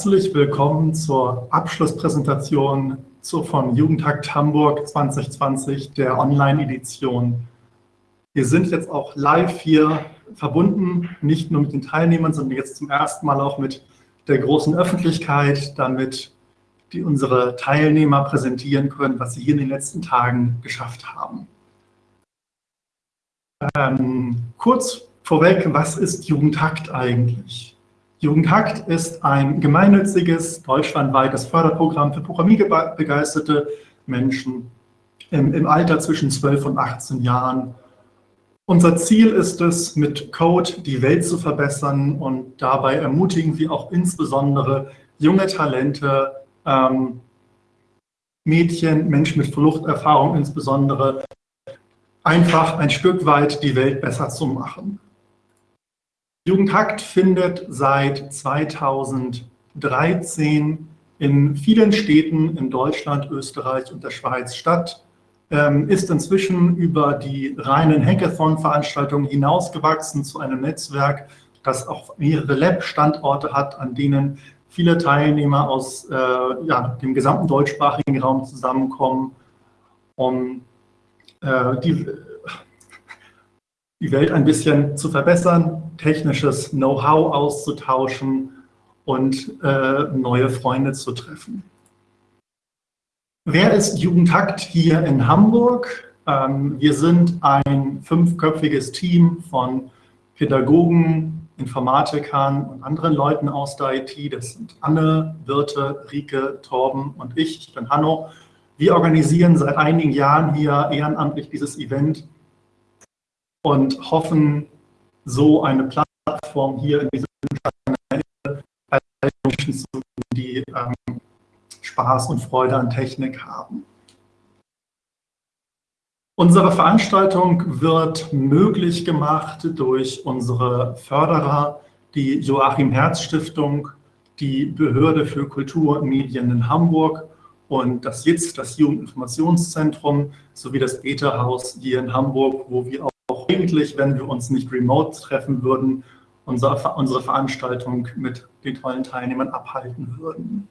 Herzlich willkommen zur Abschlusspräsentation von Jugendtakt Hamburg 2020, der Online-Edition. Wir sind jetzt auch live hier verbunden, nicht nur mit den Teilnehmern, sondern jetzt zum ersten Mal auch mit der großen Öffentlichkeit, damit die unsere Teilnehmer präsentieren können, was sie hier in den letzten Tagen geschafft haben. Ähm, kurz vorweg, was ist Jugendhakt eigentlich? Jugendhakt ist ein gemeinnütziges, deutschlandweites Förderprogramm für programmierbegeisterte Menschen im, im Alter zwischen 12 und 18 Jahren. Unser Ziel ist es, mit Code die Welt zu verbessern und dabei ermutigen wir auch insbesondere junge Talente, ähm, Mädchen, Menschen mit Fluchterfahrung insbesondere, einfach ein Stück weit die Welt besser zu machen. Jugendhakt findet seit 2013 in vielen Städten in Deutschland, Österreich und der Schweiz statt, ähm, ist inzwischen über die reinen Hackathon-Veranstaltungen hinausgewachsen zu einem Netzwerk, das auch mehrere Lab-Standorte hat, an denen viele Teilnehmer aus äh, ja, dem gesamten deutschsprachigen Raum zusammenkommen, um äh, die die Welt ein bisschen zu verbessern, technisches Know-how auszutauschen und äh, neue Freunde zu treffen. Wer ist Jugendhakt hier in Hamburg? Ähm, wir sind ein fünfköpfiges Team von Pädagogen, Informatikern und anderen Leuten aus der IT. Das sind Anne, Wirte, Rike, Torben und ich. Ich bin Hanno. Wir organisieren seit einigen Jahren hier ehrenamtlich dieses Event und hoffen, so eine Plattform hier in diesem Kanal Menschen zu die ähm, Spaß und Freude an Technik haben. Unsere Veranstaltung wird möglich gemacht durch unsere Förderer, die Joachim Herz Stiftung, die Behörde für Kultur und Medien in Hamburg und das JITZ, das Jugendinformationszentrum, sowie das Beta-Haus hier in Hamburg, wo wir auch eigentlich, wenn wir uns nicht remote treffen würden, unsere, unsere Veranstaltung mit den tollen Teilnehmern abhalten würden.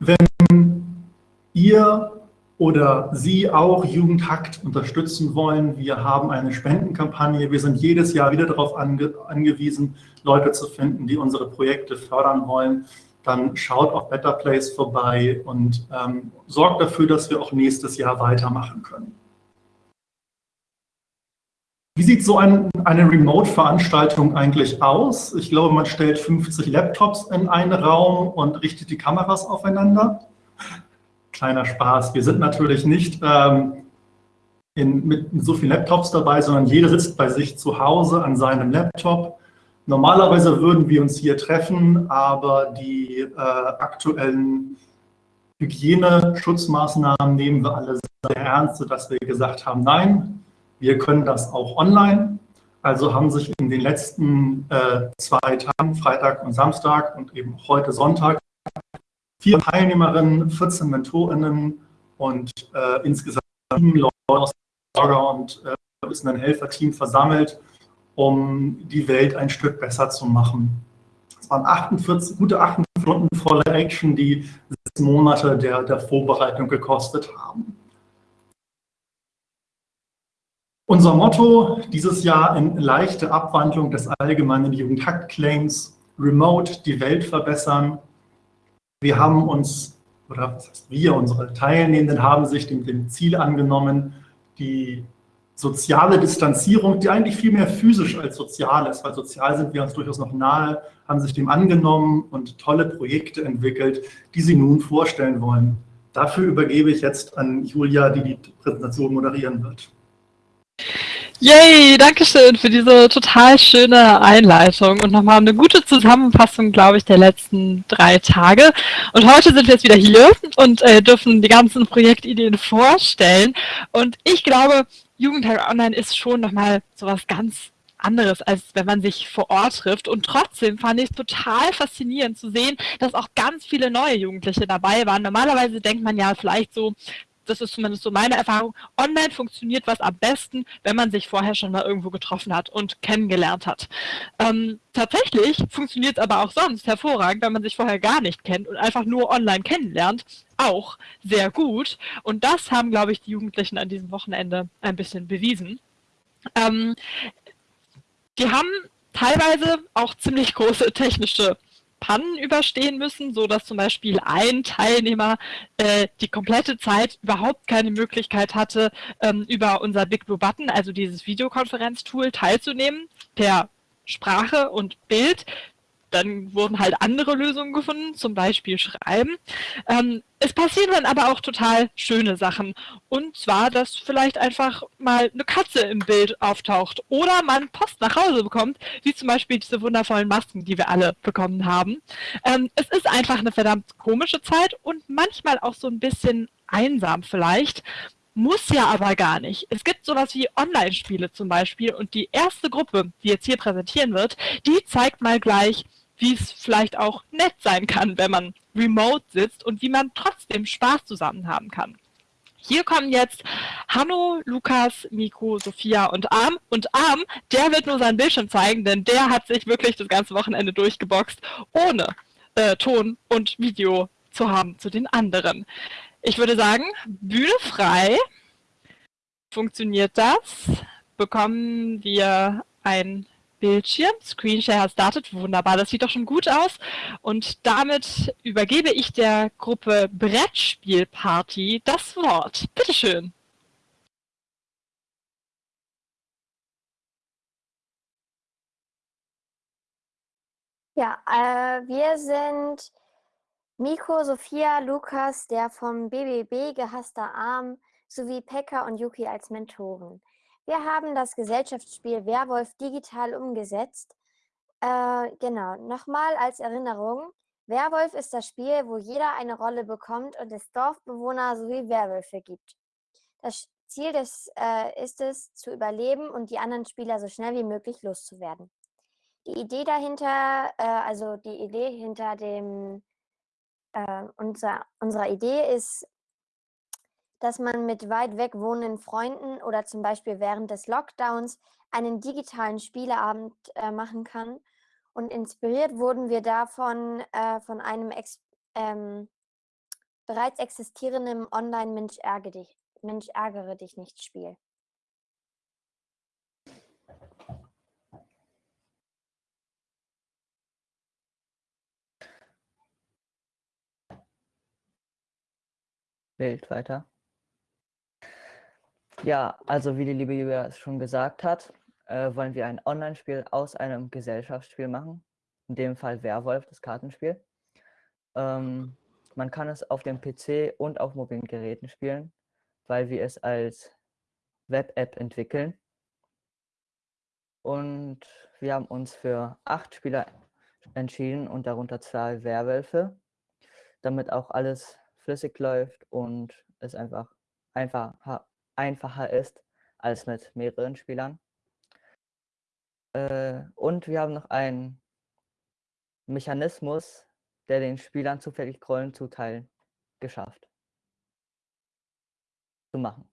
Wenn ihr oder Sie auch Jugendhakt unterstützen wollen, wir haben eine Spendenkampagne. Wir sind jedes Jahr wieder darauf ange angewiesen, Leute zu finden, die unsere Projekte fördern wollen. Dann schaut auf Better Place vorbei und ähm, sorgt dafür, dass wir auch nächstes Jahr weitermachen können. Wie sieht so ein, eine Remote-Veranstaltung eigentlich aus? Ich glaube, man stellt 50 Laptops in einen Raum und richtet die Kameras aufeinander. Kleiner Spaß. Wir sind natürlich nicht ähm, in, mit so vielen Laptops dabei, sondern jeder sitzt bei sich zu Hause an seinem Laptop. Normalerweise würden wir uns hier treffen, aber die äh, aktuellen Hygieneschutzmaßnahmen nehmen wir alle sehr ernst, sodass wir gesagt haben, nein, wir können das auch online. Also haben sich in den letzten äh, zwei Tagen, Freitag und Samstag und eben heute Sonntag, vier Teilnehmerinnen, 14 MentorInnen und äh, insgesamt sieben Leute aus Orga und äh, ist ein Helferteam versammelt, um die Welt ein Stück besser zu machen. Es waren 48, gute 48 Stunden volle Action, die sechs Monate der, der Vorbereitung gekostet haben. Unser Motto dieses Jahr in leichte Abwandlung des allgemeinen Jugendhakt-Claims, Remote die Welt verbessern. Wir haben uns, oder was heißt wir, unsere Teilnehmenden haben sich dem, dem Ziel angenommen, die soziale Distanzierung, die eigentlich viel mehr physisch als sozial ist, weil sozial sind wir uns durchaus noch nahe, haben sich dem angenommen und tolle Projekte entwickelt, die sie nun vorstellen wollen. Dafür übergebe ich jetzt an Julia, die die Präsentation moderieren wird. Yay, danke schön für diese total schöne Einleitung und nochmal eine gute Zusammenfassung, glaube ich, der letzten drei Tage. Und heute sind wir jetzt wieder hier und äh, dürfen die ganzen Projektideen vorstellen. Und ich glaube, Jugendtag Online ist schon nochmal sowas ganz anderes, als wenn man sich vor Ort trifft. Und trotzdem fand ich es total faszinierend zu sehen, dass auch ganz viele neue Jugendliche dabei waren. Normalerweise denkt man ja vielleicht so, das ist zumindest so meine Erfahrung, online funktioniert was am besten, wenn man sich vorher schon mal irgendwo getroffen hat und kennengelernt hat. Ähm, tatsächlich funktioniert es aber auch sonst hervorragend, wenn man sich vorher gar nicht kennt und einfach nur online kennenlernt, auch sehr gut. Und das haben, glaube ich, die Jugendlichen an diesem Wochenende ein bisschen bewiesen. Ähm, die haben teilweise auch ziemlich große technische Pannen überstehen müssen, so dass zum Beispiel ein Teilnehmer äh, die komplette Zeit überhaupt keine Möglichkeit hatte, ähm, über unser Big Blue Button, also dieses Videokonferenztool, teilzunehmen per Sprache und Bild dann wurden halt andere Lösungen gefunden, zum Beispiel Schreiben. Ähm, es passieren dann aber auch total schöne Sachen. Und zwar, dass vielleicht einfach mal eine Katze im Bild auftaucht oder man Post nach Hause bekommt, wie zum Beispiel diese wundervollen Masken, die wir alle bekommen haben. Ähm, es ist einfach eine verdammt komische Zeit und manchmal auch so ein bisschen einsam vielleicht. Muss ja aber gar nicht. Es gibt sowas wie Online-Spiele zum Beispiel und die erste Gruppe, die jetzt hier präsentieren wird, die zeigt mal gleich, wie es vielleicht auch nett sein kann, wenn man remote sitzt und wie man trotzdem Spaß zusammen haben kann. Hier kommen jetzt Hanno, Lukas, Miko, Sophia und Arm. Und Arm, der wird nur seinen Bildschirm zeigen, denn der hat sich wirklich das ganze Wochenende durchgeboxt, ohne äh, Ton und Video zu haben zu den anderen. Ich würde sagen, Bühne frei. Funktioniert das? Bekommen wir ein Bildschirm. Screenshare has started. Wunderbar, das sieht doch schon gut aus. Und damit übergebe ich der Gruppe Brettspielparty das Wort. Bitteschön. Ja, äh, wir sind Miko, Sophia, Lukas, der vom BBB gehasster Arm, sowie Pekka und Yuki als Mentoren. Wir haben das Gesellschaftsspiel Werwolf digital umgesetzt. Äh, genau, nochmal als Erinnerung. Werwolf ist das Spiel, wo jeder eine Rolle bekommt und es Dorfbewohner sowie Werwölfe gibt. Das Ziel des, äh, ist es, zu überleben und die anderen Spieler so schnell wie möglich loszuwerden. Die Idee dahinter, äh, also die Idee hinter dem, äh, unser, unserer Idee ist, dass man mit weit weg wohnenden Freunden oder zum Beispiel während des Lockdowns einen digitalen Spieleabend äh, machen kann. Und inspiriert wurden wir davon äh, von einem ex ähm, bereits existierenden Online-Mensch ärgere dich, Mensch ärgere dich nicht Spiel. Bild weiter. Ja, also wie die liebe Julia es schon gesagt hat, äh, wollen wir ein Online-Spiel aus einem Gesellschaftsspiel machen. In dem Fall Werwolf, das Kartenspiel. Ähm, man kann es auf dem PC und auf mobilen Geräten spielen, weil wir es als Web-App entwickeln. Und wir haben uns für acht Spieler entschieden und darunter zwei Werwölfe, damit auch alles flüssig läuft und es einfach einfach einfacher ist als mit mehreren Spielern. Äh, und wir haben noch einen Mechanismus, der den Spielern zufällig Rollen zuteilen, geschafft. Zu machen.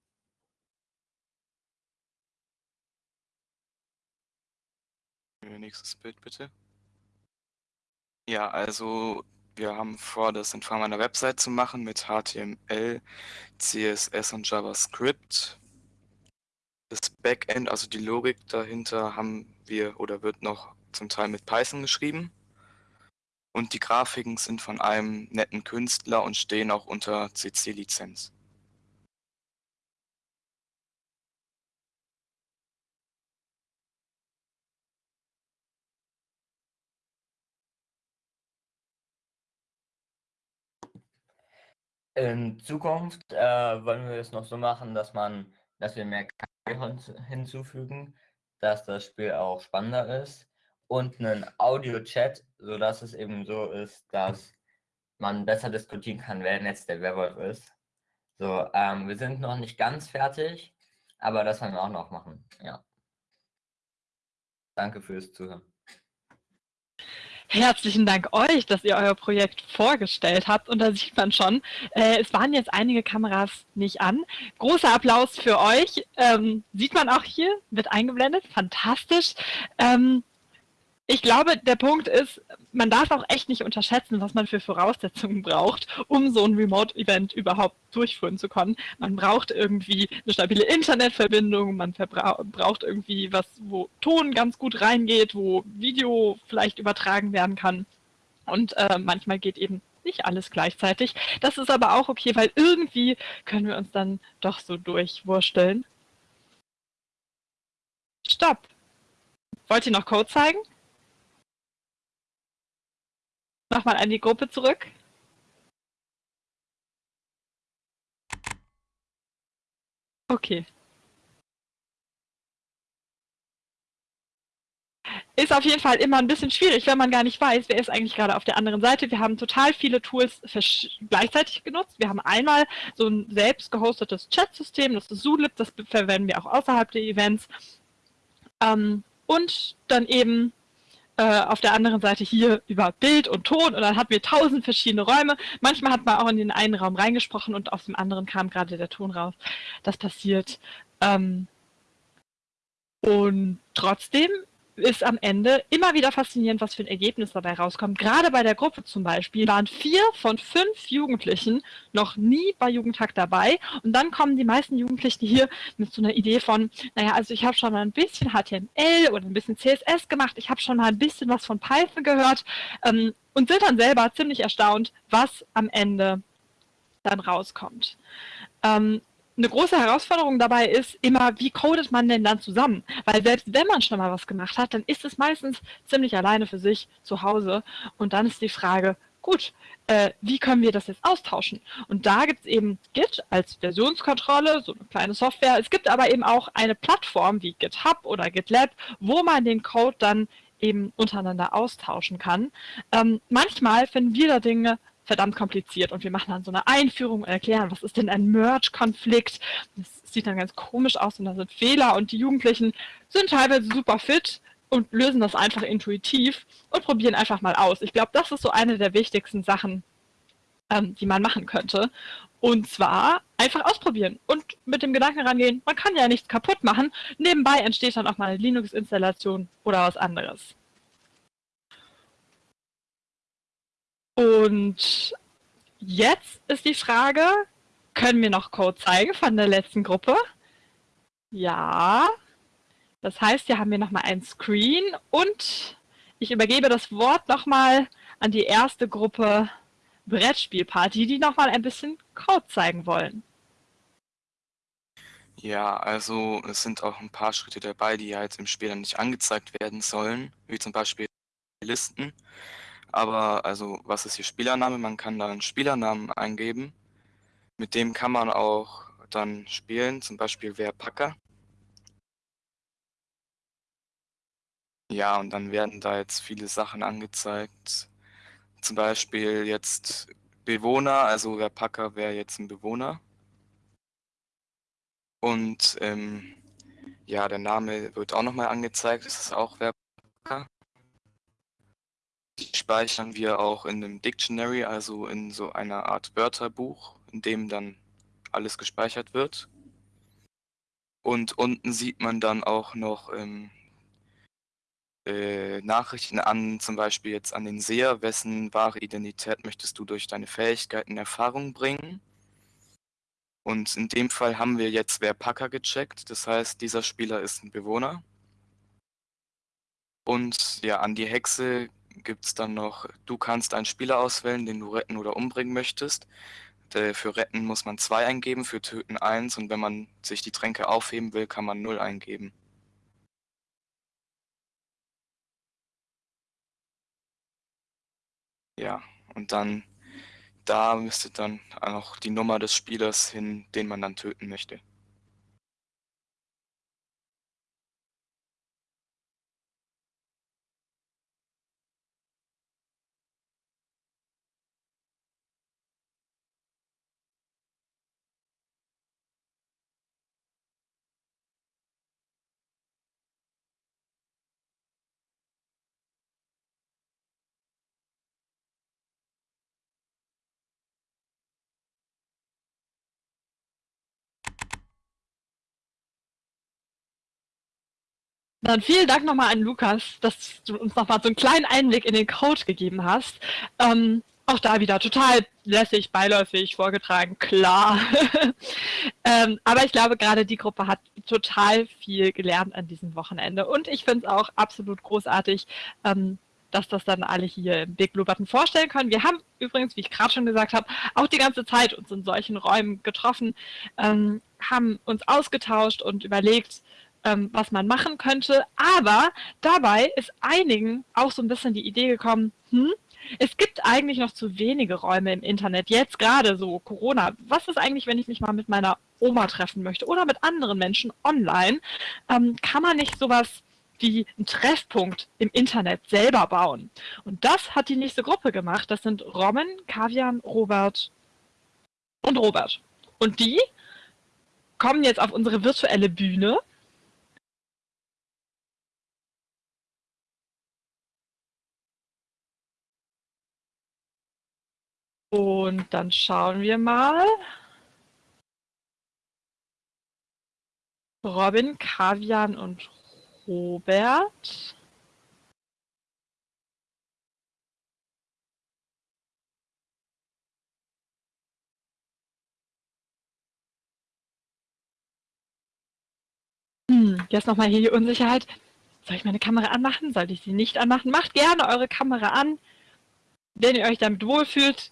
Nächstes Bild bitte. Ja, also wir haben vor, das in Form einer Website zu machen mit HTML, CSS und JavaScript. Das Backend, also die Logik dahinter, haben wir oder wird noch zum Teil mit Python geschrieben. Und die Grafiken sind von einem netten Künstler und stehen auch unter CC-Lizenz. In Zukunft äh, wollen wir es noch so machen, dass man, dass wir mehr KI hinzufügen, dass das Spiel auch spannender ist und einen Audio-Chat, sodass es eben so ist, dass man besser diskutieren kann, wer jetzt der Werwolf ist. So, ähm, wir sind noch nicht ganz fertig, aber das werden wir auch noch machen. Ja. Danke fürs Zuhören. Herzlichen Dank euch, dass ihr euer Projekt vorgestellt habt. Und da sieht man schon, äh, es waren jetzt einige Kameras nicht an. Großer Applaus für euch. Ähm, sieht man auch hier, wird eingeblendet. Fantastisch. Ähm, ich glaube, der Punkt ist, man darf auch echt nicht unterschätzen, was man für Voraussetzungen braucht, um so ein Remote-Event überhaupt durchführen zu können. Man braucht irgendwie eine stabile Internetverbindung, man braucht irgendwie was, wo Ton ganz gut reingeht, wo Video vielleicht übertragen werden kann. Und äh, manchmal geht eben nicht alles gleichzeitig. Das ist aber auch okay, weil irgendwie können wir uns dann doch so durchwursteln. Stopp! Wollt ihr noch Code zeigen? Nochmal an die Gruppe zurück. Okay. Ist auf jeden Fall immer ein bisschen schwierig, wenn man gar nicht weiß, wer ist eigentlich gerade auf der anderen Seite. Wir haben total viele Tools gleichzeitig genutzt. Wir haben einmal so ein selbst gehostetes Chat-System, das ist Zulip, das verwenden wir auch außerhalb der Events. Ähm, und dann eben äh, auf der anderen Seite hier über Bild und Ton und dann hatten wir tausend verschiedene Räume. Manchmal hat man auch in den einen Raum reingesprochen und aus dem anderen kam gerade der Ton raus. Das passiert. Ähm, und trotzdem ist am Ende immer wieder faszinierend, was für ein Ergebnis dabei rauskommt. Gerade bei der Gruppe zum Beispiel waren vier von fünf Jugendlichen noch nie bei Jugendhack dabei. Und dann kommen die meisten Jugendlichen hier mit so einer Idee von, naja, also ich habe schon mal ein bisschen HTML oder ein bisschen CSS gemacht, ich habe schon mal ein bisschen was von Python gehört ähm, und sind dann selber ziemlich erstaunt, was am Ende dann rauskommt. Ähm, eine große Herausforderung dabei ist immer, wie codet man denn dann zusammen? Weil selbst wenn man schon mal was gemacht hat, dann ist es meistens ziemlich alleine für sich zu Hause. Und dann ist die Frage, gut, äh, wie können wir das jetzt austauschen? Und da gibt es eben Git als Versionskontrolle, so eine kleine Software. Es gibt aber eben auch eine Plattform wie GitHub oder GitLab, wo man den Code dann eben untereinander austauschen kann. Ähm, manchmal finden wir da Dinge verdammt kompliziert und wir machen dann so eine Einführung und erklären, was ist denn ein Merge-Konflikt. Das sieht dann ganz komisch aus und da sind Fehler und die Jugendlichen sind teilweise super fit und lösen das einfach intuitiv und probieren einfach mal aus. Ich glaube, das ist so eine der wichtigsten Sachen, ähm, die man machen könnte. Und zwar einfach ausprobieren und mit dem Gedanken rangehen, man kann ja nichts kaputt machen. Nebenbei entsteht dann auch mal eine Linux-Installation oder was anderes. Und jetzt ist die Frage, können wir noch Code zeigen von der letzten Gruppe? Ja. Das heißt, hier haben wir nochmal ein Screen und ich übergebe das Wort nochmal an die erste Gruppe Brettspielparty, die nochmal ein bisschen Code zeigen wollen. Ja, also es sind auch ein paar Schritte dabei, die ja jetzt im Spiel dann nicht angezeigt werden sollen, wie zum Beispiel Listen. Aber also, was ist hier Spielername? Man kann da einen Spielernamen eingeben. Mit dem kann man auch dann spielen, zum Beispiel wer Packer. Ja, und dann werden da jetzt viele Sachen angezeigt. Zum Beispiel jetzt Bewohner, also wer Packer wäre jetzt ein Bewohner. Und ähm, ja, der Name wird auch nochmal angezeigt, das ist auch wer Packer speichern wir auch in einem Dictionary, also in so einer Art Wörterbuch, in dem dann alles gespeichert wird. Und unten sieht man dann auch noch ähm, äh, Nachrichten an, zum Beispiel jetzt an den Seher, wessen wahre Identität möchtest du durch deine Fähigkeiten in Erfahrung bringen. Und in dem Fall haben wir jetzt wer Packer gecheckt, das heißt, dieser Spieler ist ein Bewohner. Und ja, an die Hexe gibt es dann noch, du kannst einen Spieler auswählen, den du retten oder umbringen möchtest. Für retten muss man 2 eingeben, für töten 1 und wenn man sich die Tränke aufheben will, kann man 0 eingeben. Ja, und dann da müsste dann auch die Nummer des Spielers hin, den man dann töten möchte. Dann vielen Dank nochmal an Lukas, dass du uns nochmal so einen kleinen Einblick in den Code gegeben hast. Ähm, auch da wieder total lässig, beiläufig vorgetragen, klar. ähm, aber ich glaube, gerade die Gruppe hat total viel gelernt an diesem Wochenende. Und ich finde es auch absolut großartig, ähm, dass das dann alle hier im Big Blue Button vorstellen können. Wir haben übrigens, wie ich gerade schon gesagt habe, auch die ganze Zeit uns in solchen Räumen getroffen, ähm, haben uns ausgetauscht und überlegt, ähm, was man machen könnte. Aber dabei ist einigen auch so ein bisschen die Idee gekommen, hm, es gibt eigentlich noch zu wenige Räume im Internet, jetzt gerade so Corona. Was ist eigentlich, wenn ich mich mal mit meiner Oma treffen möchte oder mit anderen Menschen online? Ähm, kann man nicht sowas wie einen Treffpunkt im Internet selber bauen? Und das hat die nächste Gruppe gemacht. Das sind Robin, Kavian, Robert und Robert. Und die kommen jetzt auf unsere virtuelle Bühne Und dann schauen wir mal. Robin, Kavian und Robert. Hm, jetzt nochmal hier die Unsicherheit. Soll ich meine Kamera anmachen? Sollte ich sie nicht anmachen? Macht gerne eure Kamera an. Wenn ihr euch damit wohlfühlt,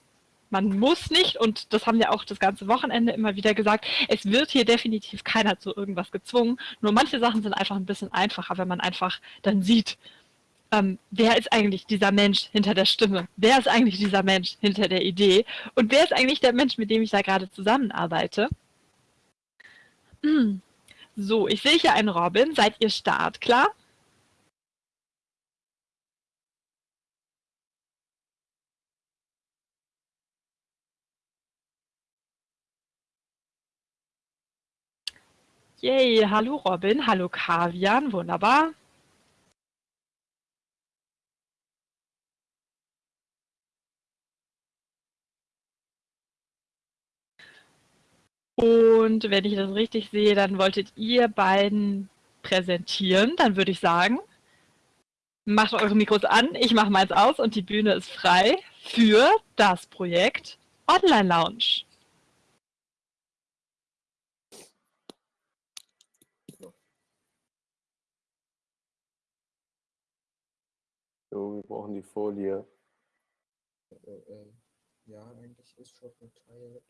man muss nicht, und das haben wir auch das ganze Wochenende immer wieder gesagt, es wird hier definitiv keiner zu irgendwas gezwungen. Nur manche Sachen sind einfach ein bisschen einfacher, wenn man einfach dann sieht, ähm, wer ist eigentlich dieser Mensch hinter der Stimme? Wer ist eigentlich dieser Mensch hinter der Idee? Und wer ist eigentlich der Mensch, mit dem ich da gerade zusammenarbeite? Hm. So, ich sehe hier einen Robin. Seid ihr startklar? Yay, hallo Robin, hallo Kavian, wunderbar. Und wenn ich das richtig sehe, dann wolltet ihr beiden präsentieren. Dann würde ich sagen, macht eure Mikros an, ich mache meins aus und die Bühne ist frei für das Projekt Online Lounge. So, wir brauchen die Folie. Äh, äh, ja, eigentlich ist schon verteilt.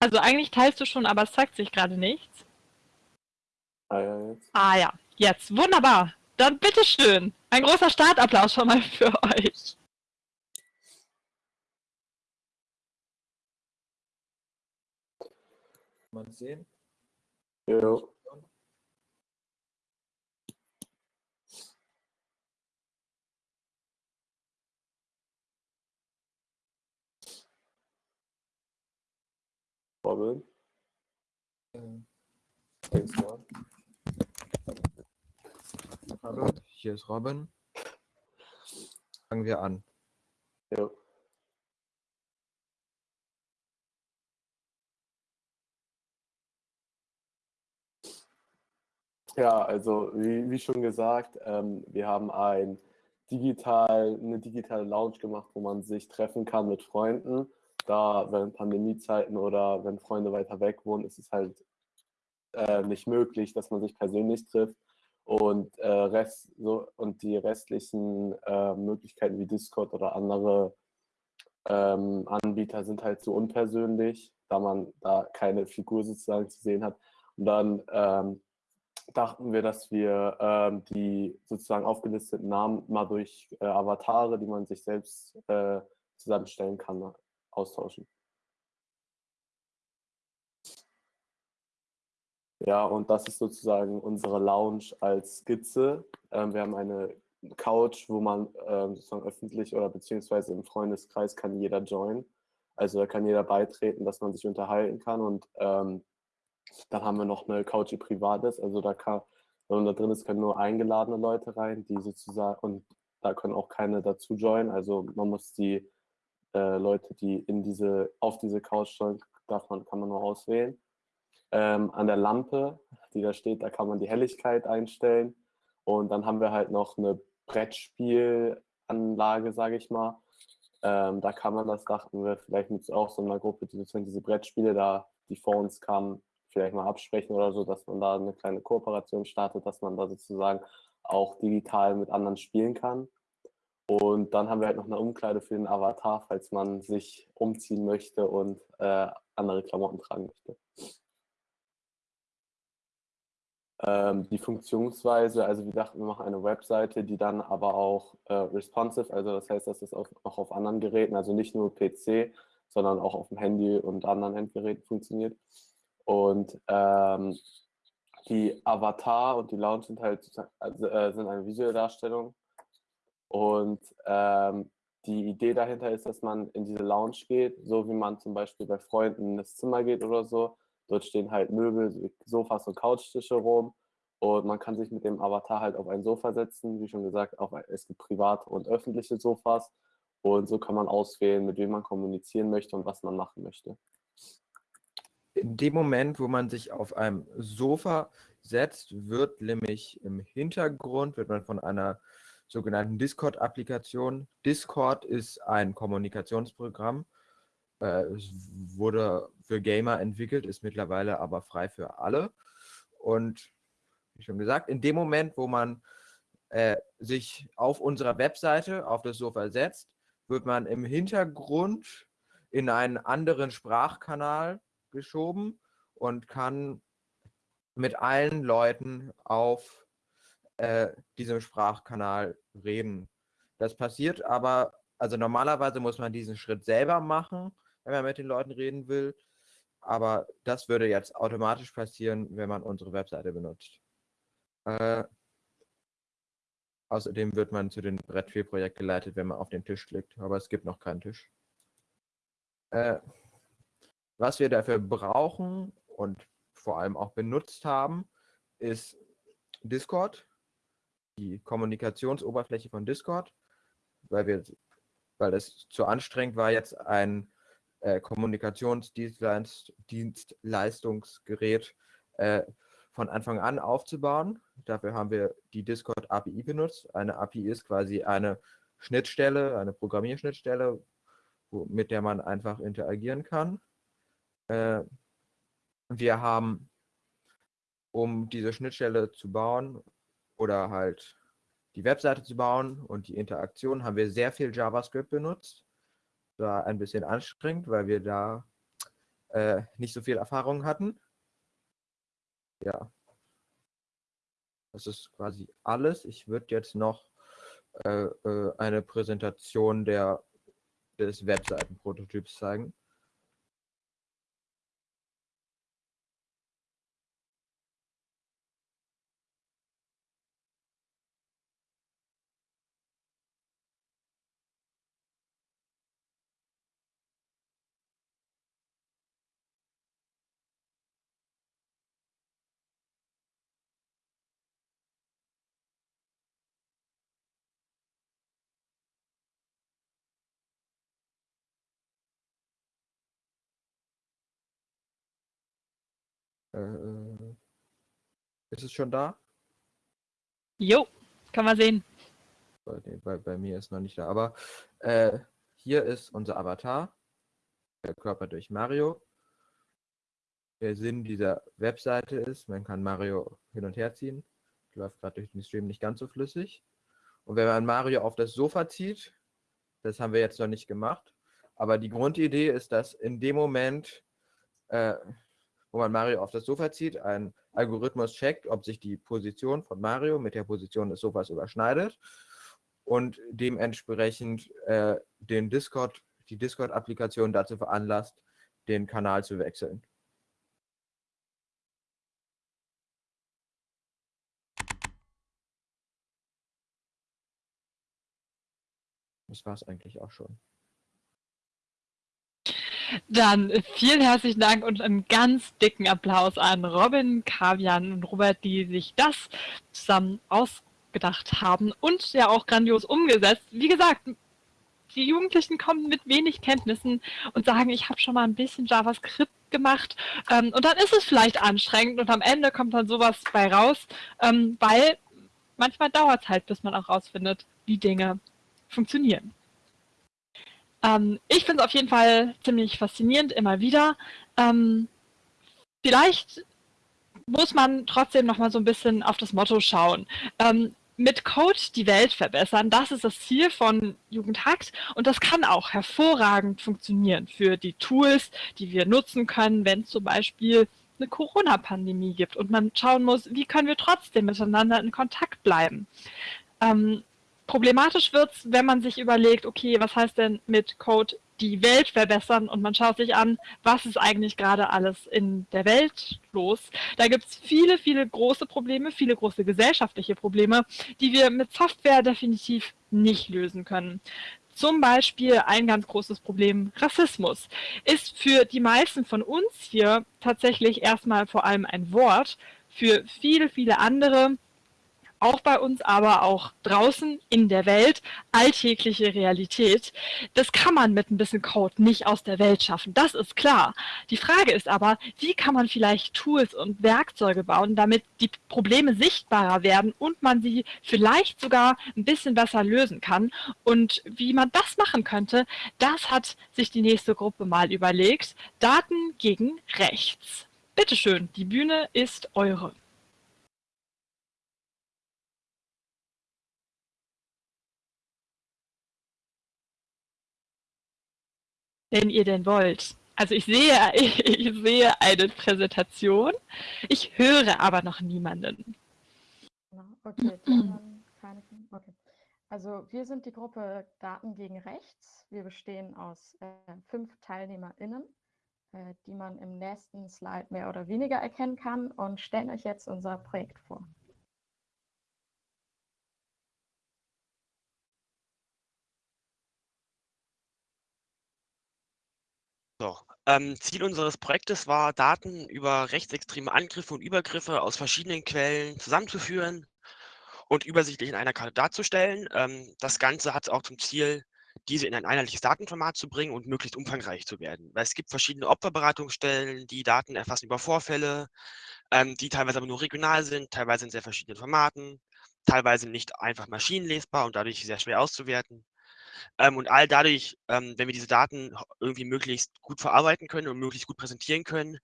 Also eigentlich teilst du schon, aber es zeigt sich gerade nichts. Ah ja, jetzt. Ah ja, jetzt. Wunderbar. Dann bitteschön. Ein großer Startapplaus schon mal für euch. Mal sehen. Jo. Robin, Äh, hallo, hier ist Robin. Fangen wir an. Jo. Ja, also wie, wie schon gesagt, ähm, wir haben ein digital, eine digitale Lounge gemacht, wo man sich treffen kann mit Freunden. Da während Pandemiezeiten oder wenn Freunde weiter weg wohnen, ist es halt äh, nicht möglich, dass man sich persönlich trifft. Und, äh, Rest, so, und die restlichen äh, Möglichkeiten wie Discord oder andere ähm, Anbieter sind halt so unpersönlich, da man da keine Figur sozusagen zu sehen hat. Und dann ähm, dachten wir, dass wir ähm, die sozusagen aufgelisteten Namen mal durch äh, Avatare, die man sich selbst äh, zusammenstellen kann, austauschen. Ja, und das ist sozusagen unsere Lounge als Skizze. Ähm, wir haben eine Couch, wo man ähm, sozusagen öffentlich oder beziehungsweise im Freundeskreis kann jeder joinen. Also da kann jeder beitreten, dass man sich unterhalten kann. Und ähm, dann haben wir noch eine Couch, die privat ist. Also da kann, wenn da drin ist, können nur eingeladene Leute rein, die sozusagen, und da können auch keine dazu joinen. Also man muss die äh, Leute, die in diese, auf diese Couch stellen, darf kann man nur auswählen. Ähm, an der Lampe, die da steht, da kann man die Helligkeit einstellen. Und dann haben wir halt noch eine Brettspielanlage, sage ich mal. Ähm, da kann man, das dachten wir, vielleicht mit auch so einer Gruppe, die sozusagen diese Brettspiele da, die vor uns kamen, vielleicht mal absprechen oder so, dass man da eine kleine Kooperation startet, dass man da sozusagen auch digital mit anderen spielen kann. Und dann haben wir halt noch eine Umkleide für den Avatar, falls man sich umziehen möchte und äh, andere Klamotten tragen möchte. Ähm, die Funktionsweise, also wir dachten, wir machen eine Webseite, die dann aber auch äh, responsive, also das heißt, dass es auch, auch auf anderen Geräten, also nicht nur PC, sondern auch auf dem Handy und anderen Endgeräten funktioniert. Und ähm, die Avatar und die Lounge sind halt also, äh, sind eine visuelle Darstellung. Und ähm, die Idee dahinter ist, dass man in diese Lounge geht, so wie man zum Beispiel bei Freunden in das Zimmer geht oder so. Dort stehen halt Möbel, Sofas und Couchtische rum. Und man kann sich mit dem Avatar halt auf ein Sofa setzen. Wie schon gesagt, auch, es gibt private und öffentliche Sofas. Und so kann man auswählen, mit wem man kommunizieren möchte und was man machen möchte in dem Moment, wo man sich auf einem Sofa setzt, wird nämlich im Hintergrund, wird man von einer sogenannten Discord-Applikation. Discord ist ein Kommunikationsprogramm, äh, es wurde für Gamer entwickelt, ist mittlerweile aber frei für alle. Und wie schon gesagt, in dem Moment, wo man äh, sich auf unserer Webseite auf das Sofa setzt, wird man im Hintergrund in einen anderen Sprachkanal geschoben und kann mit allen Leuten auf äh, diesem Sprachkanal reden. Das passiert aber, also normalerweise muss man diesen Schritt selber machen, wenn man mit den Leuten reden will. Aber das würde jetzt automatisch passieren, wenn man unsere Webseite benutzt. Äh, außerdem wird man zu dem Brett 4 Projekt geleitet, wenn man auf den Tisch klickt. Aber es gibt noch keinen Tisch. Äh, was wir dafür brauchen und vor allem auch benutzt haben, ist Discord, die Kommunikationsoberfläche von Discord, weil wir, weil es zu anstrengend war, jetzt ein äh, Kommunikationsdienstleistungsgerät äh, von Anfang an aufzubauen. Dafür haben wir die Discord API benutzt. Eine API ist quasi eine Schnittstelle, eine Programmierschnittstelle, wo, mit der man einfach interagieren kann. Äh, wir haben, um diese Schnittstelle zu bauen oder halt die Webseite zu bauen und die Interaktion, haben wir sehr viel JavaScript benutzt. War ein bisschen anstrengend, weil wir da äh, nicht so viel Erfahrung hatten. Ja. Das ist quasi alles. Ich würde jetzt noch äh, äh eine Präsentation der, des Webseitenprototyps zeigen. Äh, ist es schon da? Jo, kann man sehen. Bei, bei, bei mir ist noch nicht da. Aber äh, hier ist unser Avatar, der Körper durch Mario. Der Sinn dieser Webseite ist, man kann Mario hin und her ziehen. Läuft gerade durch den Stream nicht ganz so flüssig. Und wenn man Mario auf das Sofa zieht, das haben wir jetzt noch nicht gemacht, aber die Grundidee ist, dass in dem Moment äh, wo man Mario auf das Sofa zieht, ein Algorithmus checkt, ob sich die Position von Mario mit der Position des Sofas überschneidet und dementsprechend äh, den Discord, die Discord-Applikation dazu veranlasst, den Kanal zu wechseln. Das war es eigentlich auch schon. Dann vielen herzlichen Dank und einen ganz dicken Applaus an Robin, Kavian und Robert, die sich das zusammen ausgedacht haben und ja auch grandios umgesetzt. Wie gesagt, die Jugendlichen kommen mit wenig Kenntnissen und sagen, ich habe schon mal ein bisschen JavaScript gemacht ähm, und dann ist es vielleicht anstrengend und am Ende kommt dann sowas bei raus, ähm, weil manchmal dauert es halt, bis man auch rausfindet, wie Dinge funktionieren. Ähm, ich finde es auf jeden Fall ziemlich faszinierend, immer wieder. Ähm, vielleicht muss man trotzdem noch mal so ein bisschen auf das Motto schauen. Ähm, mit Code die Welt verbessern, das ist das Ziel von Jugendhackt und das kann auch hervorragend funktionieren für die Tools, die wir nutzen können, wenn zum Beispiel eine Corona-Pandemie gibt und man schauen muss, wie können wir trotzdem miteinander in Kontakt bleiben. Ähm, problematisch wird es, wenn man sich überlegt, okay, was heißt denn mit Code die Welt verbessern und man schaut sich an, was ist eigentlich gerade alles in der Welt los. Da gibt es viele, viele große Probleme, viele große gesellschaftliche Probleme, die wir mit Software definitiv nicht lösen können. Zum Beispiel ein ganz großes Problem, Rassismus, ist für die meisten von uns hier tatsächlich erstmal vor allem ein Wort. Für viele, viele andere auch bei uns, aber auch draußen in der Welt, alltägliche Realität. Das kann man mit ein bisschen Code nicht aus der Welt schaffen, das ist klar. Die Frage ist aber, wie kann man vielleicht Tools und Werkzeuge bauen, damit die Probleme sichtbarer werden und man sie vielleicht sogar ein bisschen besser lösen kann. Und wie man das machen könnte, das hat sich die nächste Gruppe mal überlegt. Daten gegen Rechts. Bitteschön, die Bühne ist eure. Wenn ihr denn wollt. Also ich sehe, ich sehe eine Präsentation, ich höre aber noch niemanden. Okay, keine, okay. Also wir sind die Gruppe Daten gegen Rechts. Wir bestehen aus äh, fünf TeilnehmerInnen, äh, die man im nächsten Slide mehr oder weniger erkennen kann und stellen euch jetzt unser Projekt vor. So, ähm, Ziel unseres Projektes war, Daten über rechtsextreme Angriffe und Übergriffe aus verschiedenen Quellen zusammenzuführen und übersichtlich in einer Karte darzustellen. Ähm, das Ganze hat auch zum Ziel, diese in ein einheitliches Datenformat zu bringen und möglichst umfangreich zu werden. Weil es gibt verschiedene Opferberatungsstellen, die Daten erfassen über Vorfälle, ähm, die teilweise aber nur regional sind, teilweise in sehr verschiedenen Formaten, teilweise nicht einfach maschinenlesbar und dadurch sehr schwer auszuwerten. Ähm, und all dadurch, ähm, wenn wir diese Daten irgendwie möglichst gut verarbeiten können und möglichst gut präsentieren können,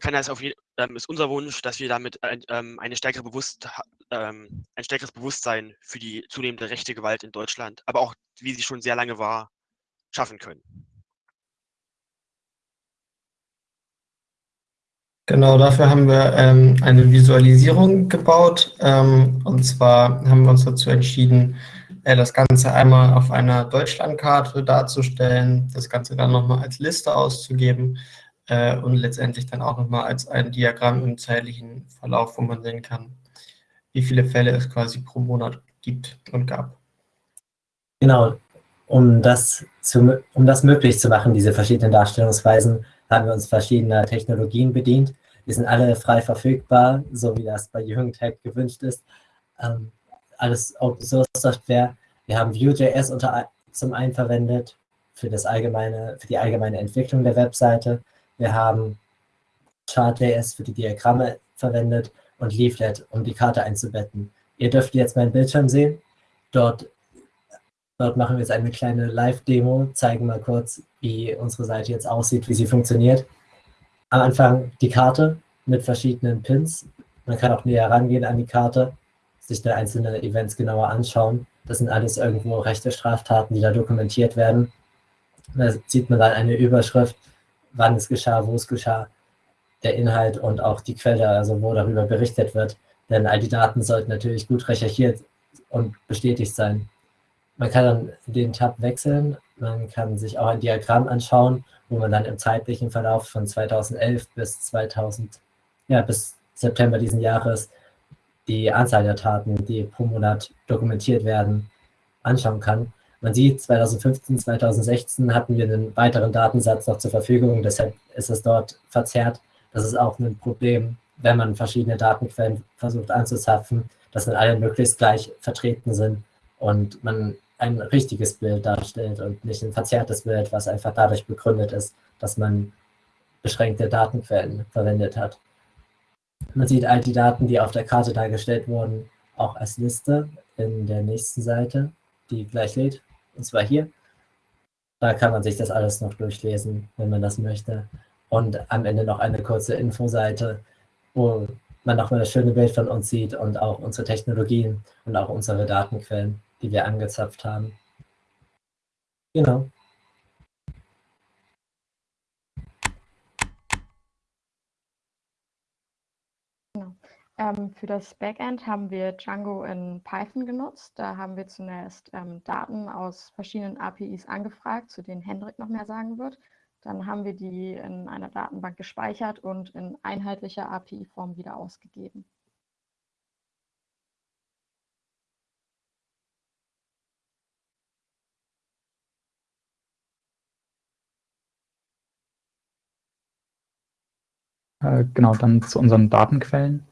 kann das auf ähm, ist unser Wunsch, dass wir damit ein, ähm, eine stärkere Bewusst, ähm, ein stärkeres Bewusstsein für die zunehmende rechte Gewalt in Deutschland, aber auch, wie sie schon sehr lange war, schaffen können. Genau, dafür haben wir ähm, eine Visualisierung gebaut. Ähm, und zwar haben wir uns dazu entschieden, das Ganze einmal auf einer Deutschlandkarte darzustellen, das Ganze dann nochmal als Liste auszugeben äh, und letztendlich dann auch nochmal als ein Diagramm im zeitlichen Verlauf, wo man sehen kann, wie viele Fälle es quasi pro Monat gibt und gab. Genau, um das, zu, um das möglich zu machen, diese verschiedenen Darstellungsweisen, haben wir uns verschiedener Technologien bedient. Die sind alle frei verfügbar, so wie das bei Jugendhack gewünscht ist. Ähm, alles Open Source Software. Wir haben Vue.js unter, zum einen verwendet für, das allgemeine, für die allgemeine Entwicklung der Webseite. Wir haben Chart.js für die Diagramme verwendet und Leaflet, um die Karte einzubetten. Ihr dürft jetzt meinen Bildschirm sehen. Dort, dort machen wir jetzt eine kleine Live-Demo, zeigen mal kurz, wie unsere Seite jetzt aussieht, wie sie funktioniert. Am Anfang die Karte mit verschiedenen Pins. Man kann auch näher rangehen an die Karte sich da einzelne Events genauer anschauen. Das sind alles irgendwo rechte Straftaten, die da dokumentiert werden. Da sieht man dann eine Überschrift, wann es geschah, wo es geschah, der Inhalt und auch die Quelle, also wo darüber berichtet wird. Denn all die Daten sollten natürlich gut recherchiert und bestätigt sein. Man kann dann den Tab wechseln, man kann sich auch ein Diagramm anschauen, wo man dann im zeitlichen Verlauf von 2011 bis 2000, ja, bis September diesen Jahres die Anzahl der Taten, die pro Monat dokumentiert werden, anschauen kann. Man sieht, 2015, 2016 hatten wir einen weiteren Datensatz noch zur Verfügung, deshalb ist es dort verzerrt. Das ist auch ein Problem, wenn man verschiedene Datenquellen versucht anzuzapfen, dass dann alle möglichst gleich vertreten sind und man ein richtiges Bild darstellt und nicht ein verzerrtes Bild, was einfach dadurch begründet ist, dass man beschränkte Datenquellen verwendet hat. Man sieht all die Daten, die auf der Karte dargestellt wurden, auch als Liste in der nächsten Seite, die gleich lädt, und zwar hier. Da kann man sich das alles noch durchlesen, wenn man das möchte. Und am Ende noch eine kurze Infoseite, wo man nochmal das schöne Bild von uns sieht und auch unsere Technologien und auch unsere Datenquellen, die wir angezapft haben. Genau. Genau. Ähm, für das Backend haben wir Django in Python genutzt. Da haben wir zunächst ähm, Daten aus verschiedenen APIs angefragt, zu denen Hendrik noch mehr sagen wird. Dann haben wir die in einer Datenbank gespeichert und in einheitlicher API-Form wieder ausgegeben. Äh, genau, dann zu unseren Datenquellen.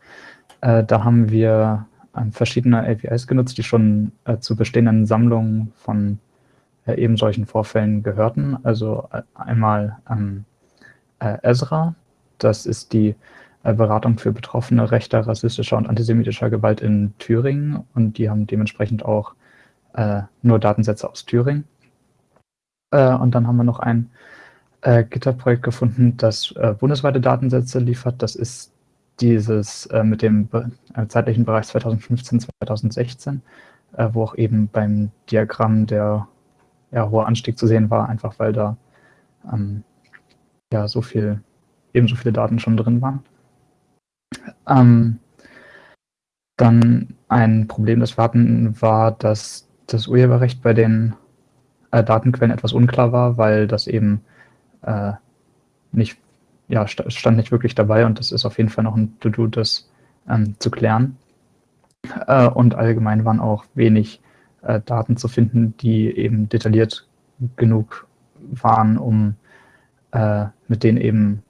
Äh, da haben wir äh, verschiedene APIs genutzt, die schon äh, zu bestehenden Sammlungen von äh, eben solchen Vorfällen gehörten. Also äh, einmal ähm, Ezra, das ist die Beratung für Betroffene rechter, rassistischer und antisemitischer Gewalt in Thüringen und die haben dementsprechend auch nur Datensätze aus Thüringen. und dann haben wir noch ein äh, GitHub-Projekt gefunden, das äh, bundesweite Datensätze liefert. Das ist dieses äh, mit dem äh, zeitlichen Bereich 2015, 2016, äh, wo auch eben beim Diagramm der ja, hohe Anstieg zu sehen war, einfach weil da ähm, ja so viel, ebenso viele Daten schon drin waren. Ähm, dann ein Problem, das wir hatten, war, dass das Urheberrecht bei den äh, Datenquellen etwas unklar war, weil das eben äh, nicht, ja, stand nicht wirklich dabei und das ist auf jeden Fall noch ein To-Do, das ähm, zu klären. Äh, und allgemein waren auch wenig äh, Daten zu finden, die eben detailliert genug waren, um äh, mit denen eben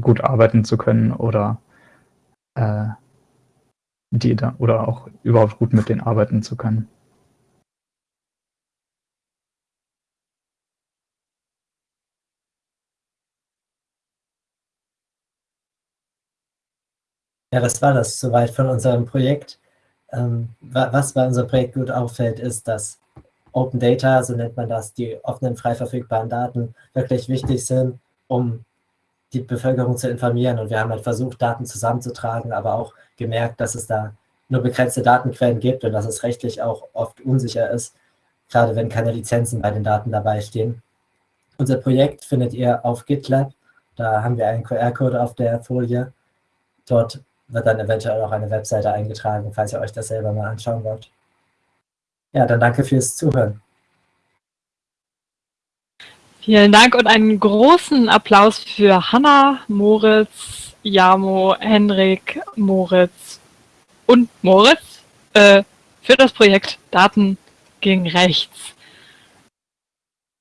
gut arbeiten zu können oder äh, die da, oder auch überhaupt gut mit denen arbeiten zu können. Ja, das war das soweit von unserem Projekt. Ähm, was bei unserem Projekt gut auffällt, ist, dass Open Data, so nennt man das, die offenen, frei verfügbaren Daten, wirklich wichtig sind, um die Bevölkerung zu informieren. Und wir haben halt versucht, Daten zusammenzutragen, aber auch gemerkt, dass es da nur begrenzte Datenquellen gibt und dass es rechtlich auch oft unsicher ist, gerade wenn keine Lizenzen bei den Daten dabei stehen. Unser Projekt findet ihr auf GitLab. Da haben wir einen QR-Code auf der Folie. Dort wird dann eventuell auch eine Webseite eingetragen, falls ihr euch das selber mal anschauen wollt. Ja, dann danke fürs Zuhören. Vielen Dank und einen großen Applaus für Hanna, Moritz, Jamo, Henrik, Moritz und Moritz äh, für das Projekt Daten gegen Rechts.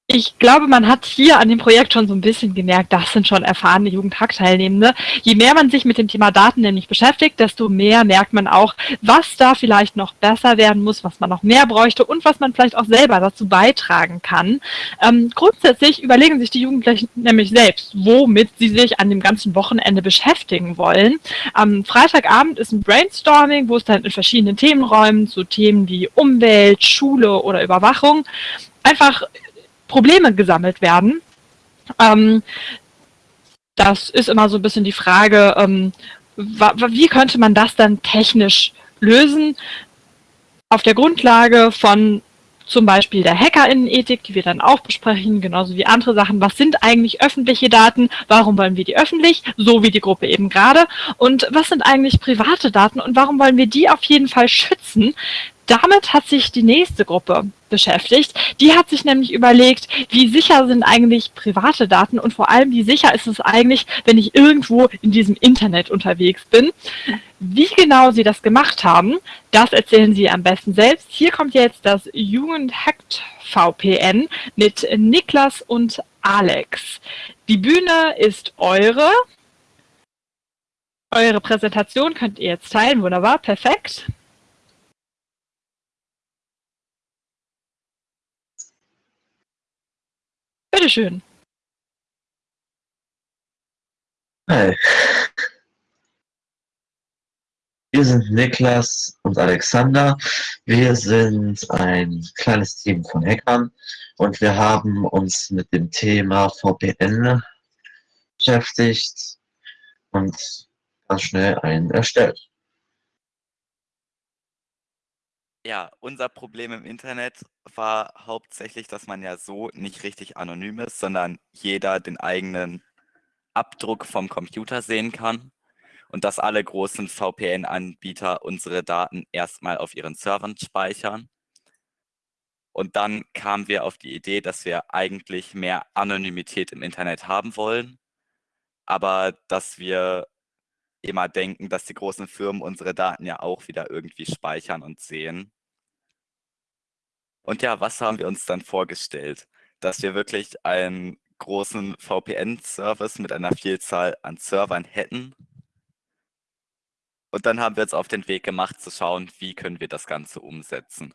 Ich glaube, man hat hier an dem Projekt schon so ein bisschen gemerkt, das sind schon erfahrene Jugendhack-Teilnehmende. Je mehr man sich mit dem Thema Daten nämlich beschäftigt, desto mehr merkt man auch, was da vielleicht noch besser werden muss, was man noch mehr bräuchte und was man vielleicht auch selber dazu beitragen kann. Ähm, grundsätzlich überlegen sich die Jugendlichen nämlich selbst, womit sie sich an dem ganzen Wochenende beschäftigen wollen. Am Freitagabend ist ein Brainstorming, wo es dann in verschiedenen Themenräumen zu Themen wie Umwelt, Schule oder Überwachung einfach Probleme gesammelt werden. Ähm, das ist immer so ein bisschen die Frage, ähm, wie könnte man das dann technisch lösen? Auf der Grundlage von zum Beispiel der Hackerinnenethik, die wir dann auch besprechen, genauso wie andere Sachen. Was sind eigentlich öffentliche Daten? Warum wollen wir die öffentlich? So wie die Gruppe eben gerade. Und was sind eigentlich private Daten und warum wollen wir die auf jeden Fall schützen? Damit hat sich die nächste Gruppe beschäftigt. Die hat sich nämlich überlegt, wie sicher sind eigentlich private Daten und vor allem, wie sicher ist es eigentlich, wenn ich irgendwo in diesem Internet unterwegs bin. Wie genau sie das gemacht haben, das erzählen sie am besten selbst. Hier kommt jetzt das Jugendhackt VPN mit Niklas und Alex. Die Bühne ist eure. Eure Präsentation könnt ihr jetzt teilen. Wunderbar, perfekt. Bitteschön. Hi. Wir sind Niklas und Alexander. Wir sind ein kleines Team von Hackern und wir haben uns mit dem Thema VPN beschäftigt und ganz schnell einen erstellt. Ja, unser Problem im Internet war hauptsächlich, dass man ja so nicht richtig anonym ist, sondern jeder den eigenen Abdruck vom Computer sehen kann und dass alle großen VPN-Anbieter unsere Daten erstmal auf ihren Servern speichern. Und dann kamen wir auf die Idee, dass wir eigentlich mehr Anonymität im Internet haben wollen, aber dass wir immer denken, dass die großen Firmen unsere Daten ja auch wieder irgendwie speichern und sehen. Und ja, was haben wir uns dann vorgestellt? Dass wir wirklich einen großen VPN-Service mit einer Vielzahl an Servern hätten. Und dann haben wir uns auf den Weg gemacht, zu schauen, wie können wir das Ganze umsetzen.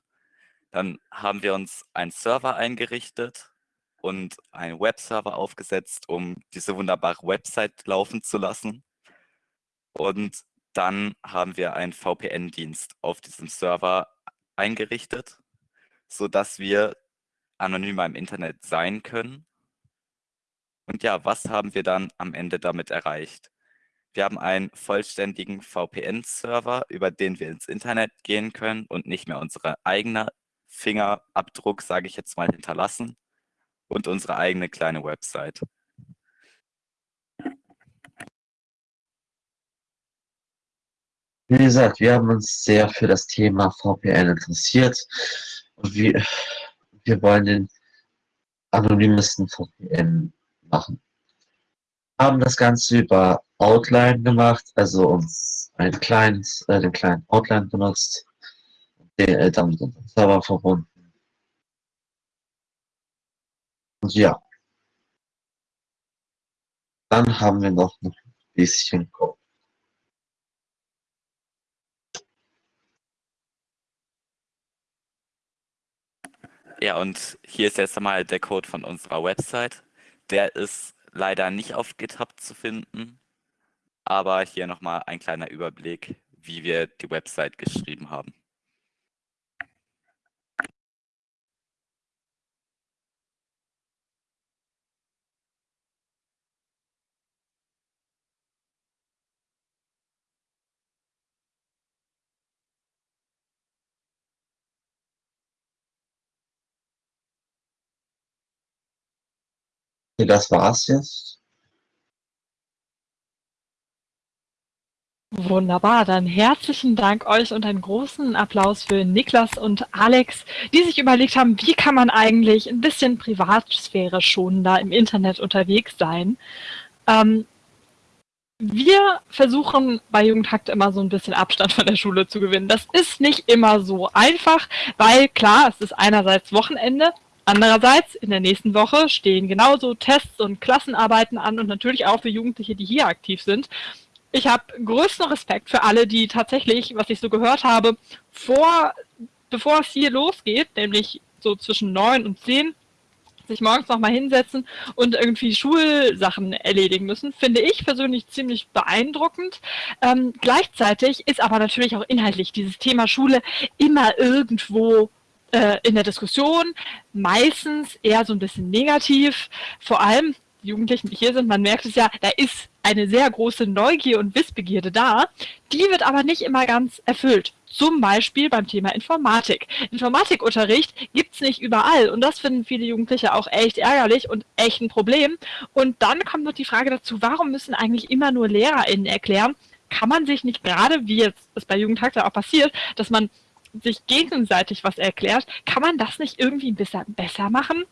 Dann haben wir uns einen Server eingerichtet und einen Webserver aufgesetzt, um diese wunderbare Website laufen zu lassen. Und dann haben wir einen VPN-Dienst auf diesem Server eingerichtet sodass wir anonymer im Internet sein können. Und ja, was haben wir dann am Ende damit erreicht? Wir haben einen vollständigen VPN-Server, über den wir ins Internet gehen können und nicht mehr unsere eigene Fingerabdruck, sage ich jetzt mal, hinterlassen und unsere eigene kleine Website. Wie gesagt, wir haben uns sehr für das Thema VPN interessiert wir, wir wollen den anonymsten VPN machen. Haben das Ganze über Outline gemacht, also uns ein kleines, äh, den kleinen Outline benutzt, den, äh, dann mit unserem Server verbunden. Und ja. Dann haben wir noch ein bisschen Ja, und hier ist jetzt einmal der Code von unserer Website. Der ist leider nicht auf GitHub zu finden, aber hier nochmal ein kleiner Überblick, wie wir die Website geschrieben haben. Okay, das war's jetzt. Wunderbar, dann herzlichen Dank euch und einen großen Applaus für Niklas und Alex, die sich überlegt haben, wie kann man eigentlich ein bisschen Privatsphäre schonender im Internet unterwegs sein. Ähm, wir versuchen bei Jugendhakt immer so ein bisschen Abstand von der Schule zu gewinnen. Das ist nicht immer so einfach, weil klar, es ist einerseits Wochenende, Andererseits, in der nächsten Woche stehen genauso Tests und Klassenarbeiten an und natürlich auch für Jugendliche, die hier aktiv sind. Ich habe größten Respekt für alle, die tatsächlich, was ich so gehört habe, vor, bevor es hier losgeht, nämlich so zwischen neun und zehn, sich morgens nochmal hinsetzen und irgendwie Schulsachen erledigen müssen, finde ich persönlich ziemlich beeindruckend. Ähm, gleichzeitig ist aber natürlich auch inhaltlich dieses Thema Schule immer irgendwo äh, in der Diskussion, meistens eher so ein bisschen negativ, vor allem die Jugendlichen, die hier sind, man merkt es ja, da ist eine sehr große Neugier und Wissbegierde da, die wird aber nicht immer ganz erfüllt. Zum Beispiel beim Thema Informatik. Informatikunterricht gibt es nicht überall und das finden viele Jugendliche auch echt ärgerlich und echt ein Problem. Und dann kommt noch die Frage dazu, warum müssen eigentlich immer nur LehrerInnen erklären, kann man sich nicht gerade, wie jetzt es bei Jugendtag auch passiert, dass man sich gegenseitig was erklärt, kann man das nicht irgendwie ein bisschen besser machen?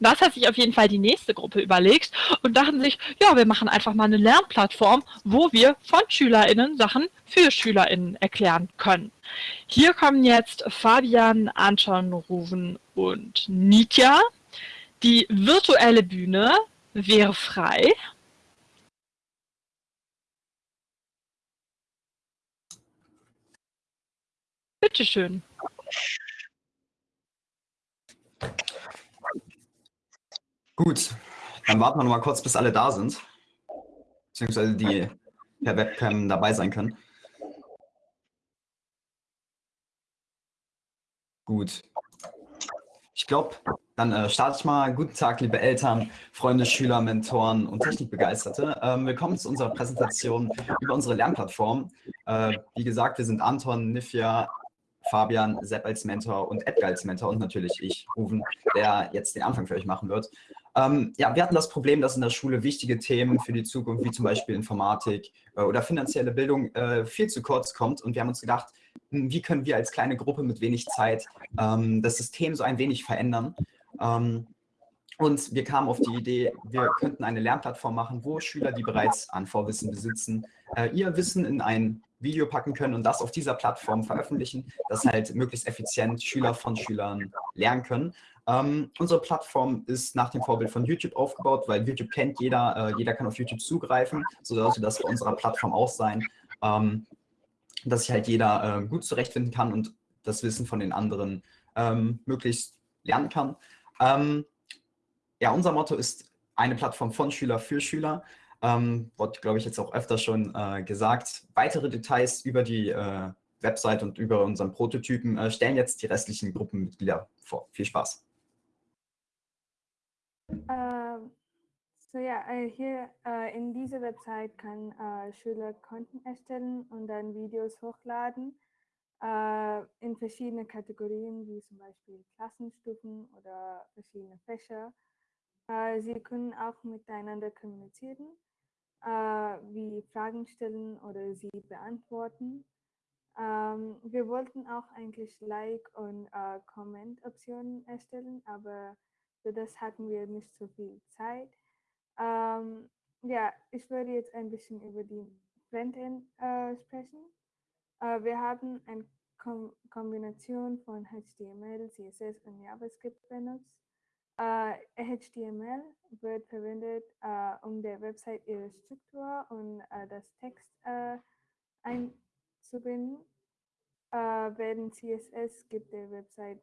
Das hat sich auf jeden Fall die nächste Gruppe überlegt und dachten sich, ja, wir machen einfach mal eine Lernplattform, wo wir von SchülerInnen Sachen für SchülerInnen erklären können. Hier kommen jetzt Fabian, Anton, Ruven und Nitya. Die virtuelle Bühne wäre frei Bitteschön. Gut, dann warten wir noch mal kurz, bis alle da sind. Beziehungsweise die per Webcam dabei sein können. Gut. Ich glaube, dann äh, starte ich mal. Guten Tag, liebe Eltern, Freunde, Schüler, Mentoren und Technikbegeisterte. Ähm, willkommen zu unserer Präsentation über unsere Lernplattform. Äh, wie gesagt, wir sind Anton, Nifja, Fabian, Sepp als Mentor und Edgar als Mentor und natürlich ich, Ruven, der jetzt den Anfang für euch machen wird. Ähm, ja, wir hatten das Problem, dass in der Schule wichtige Themen für die Zukunft, wie zum Beispiel Informatik äh, oder finanzielle Bildung, äh, viel zu kurz kommt. Und wir haben uns gedacht, hm, wie können wir als kleine Gruppe mit wenig Zeit ähm, das System so ein wenig verändern. Ähm, und wir kamen auf die Idee, wir könnten eine Lernplattform machen, wo Schüler, die bereits an Vorwissen besitzen, äh, ihr Wissen in ein Video packen können und das auf dieser Plattform veröffentlichen, dass halt möglichst effizient Schüler von Schülern lernen können. Ähm, unsere Plattform ist nach dem Vorbild von YouTube aufgebaut, weil YouTube kennt jeder, äh, jeder kann auf YouTube zugreifen, so sollte das bei unserer Plattform auch sein, ähm, dass sich halt jeder äh, gut zurechtfinden kann und das Wissen von den anderen ähm, möglichst lernen kann. Ähm, ja, unser Motto ist eine Plattform von Schüler für Schüler. Ähm, wurde, glaube ich, jetzt auch öfter schon äh, gesagt. Weitere Details über die äh, Website und über unseren Prototypen äh, stellen jetzt die restlichen Gruppenmitglieder vor. Viel Spaß. Ähm, so ja, äh, hier äh, in dieser Website kann äh, Schüler Konten erstellen und dann Videos hochladen in verschiedene Kategorien, wie zum Beispiel Klassenstufen oder verschiedene Fächer. Äh, sie können auch miteinander kommunizieren, äh, wie Fragen stellen oder sie beantworten. Ähm, wir wollten auch eigentlich Like- und Comment-Optionen erstellen, aber für das hatten wir nicht so viel Zeit. Ähm, ja, ich würde jetzt ein bisschen über die Frontend äh, sprechen. Äh, wir haben eine Kom Kombination von HTML, CSS und JavaScript benutzt. Äh, HTML wird verwendet, äh, um der Website ihre Struktur und äh, das Text einzubinden äh, während CSS gibt der Website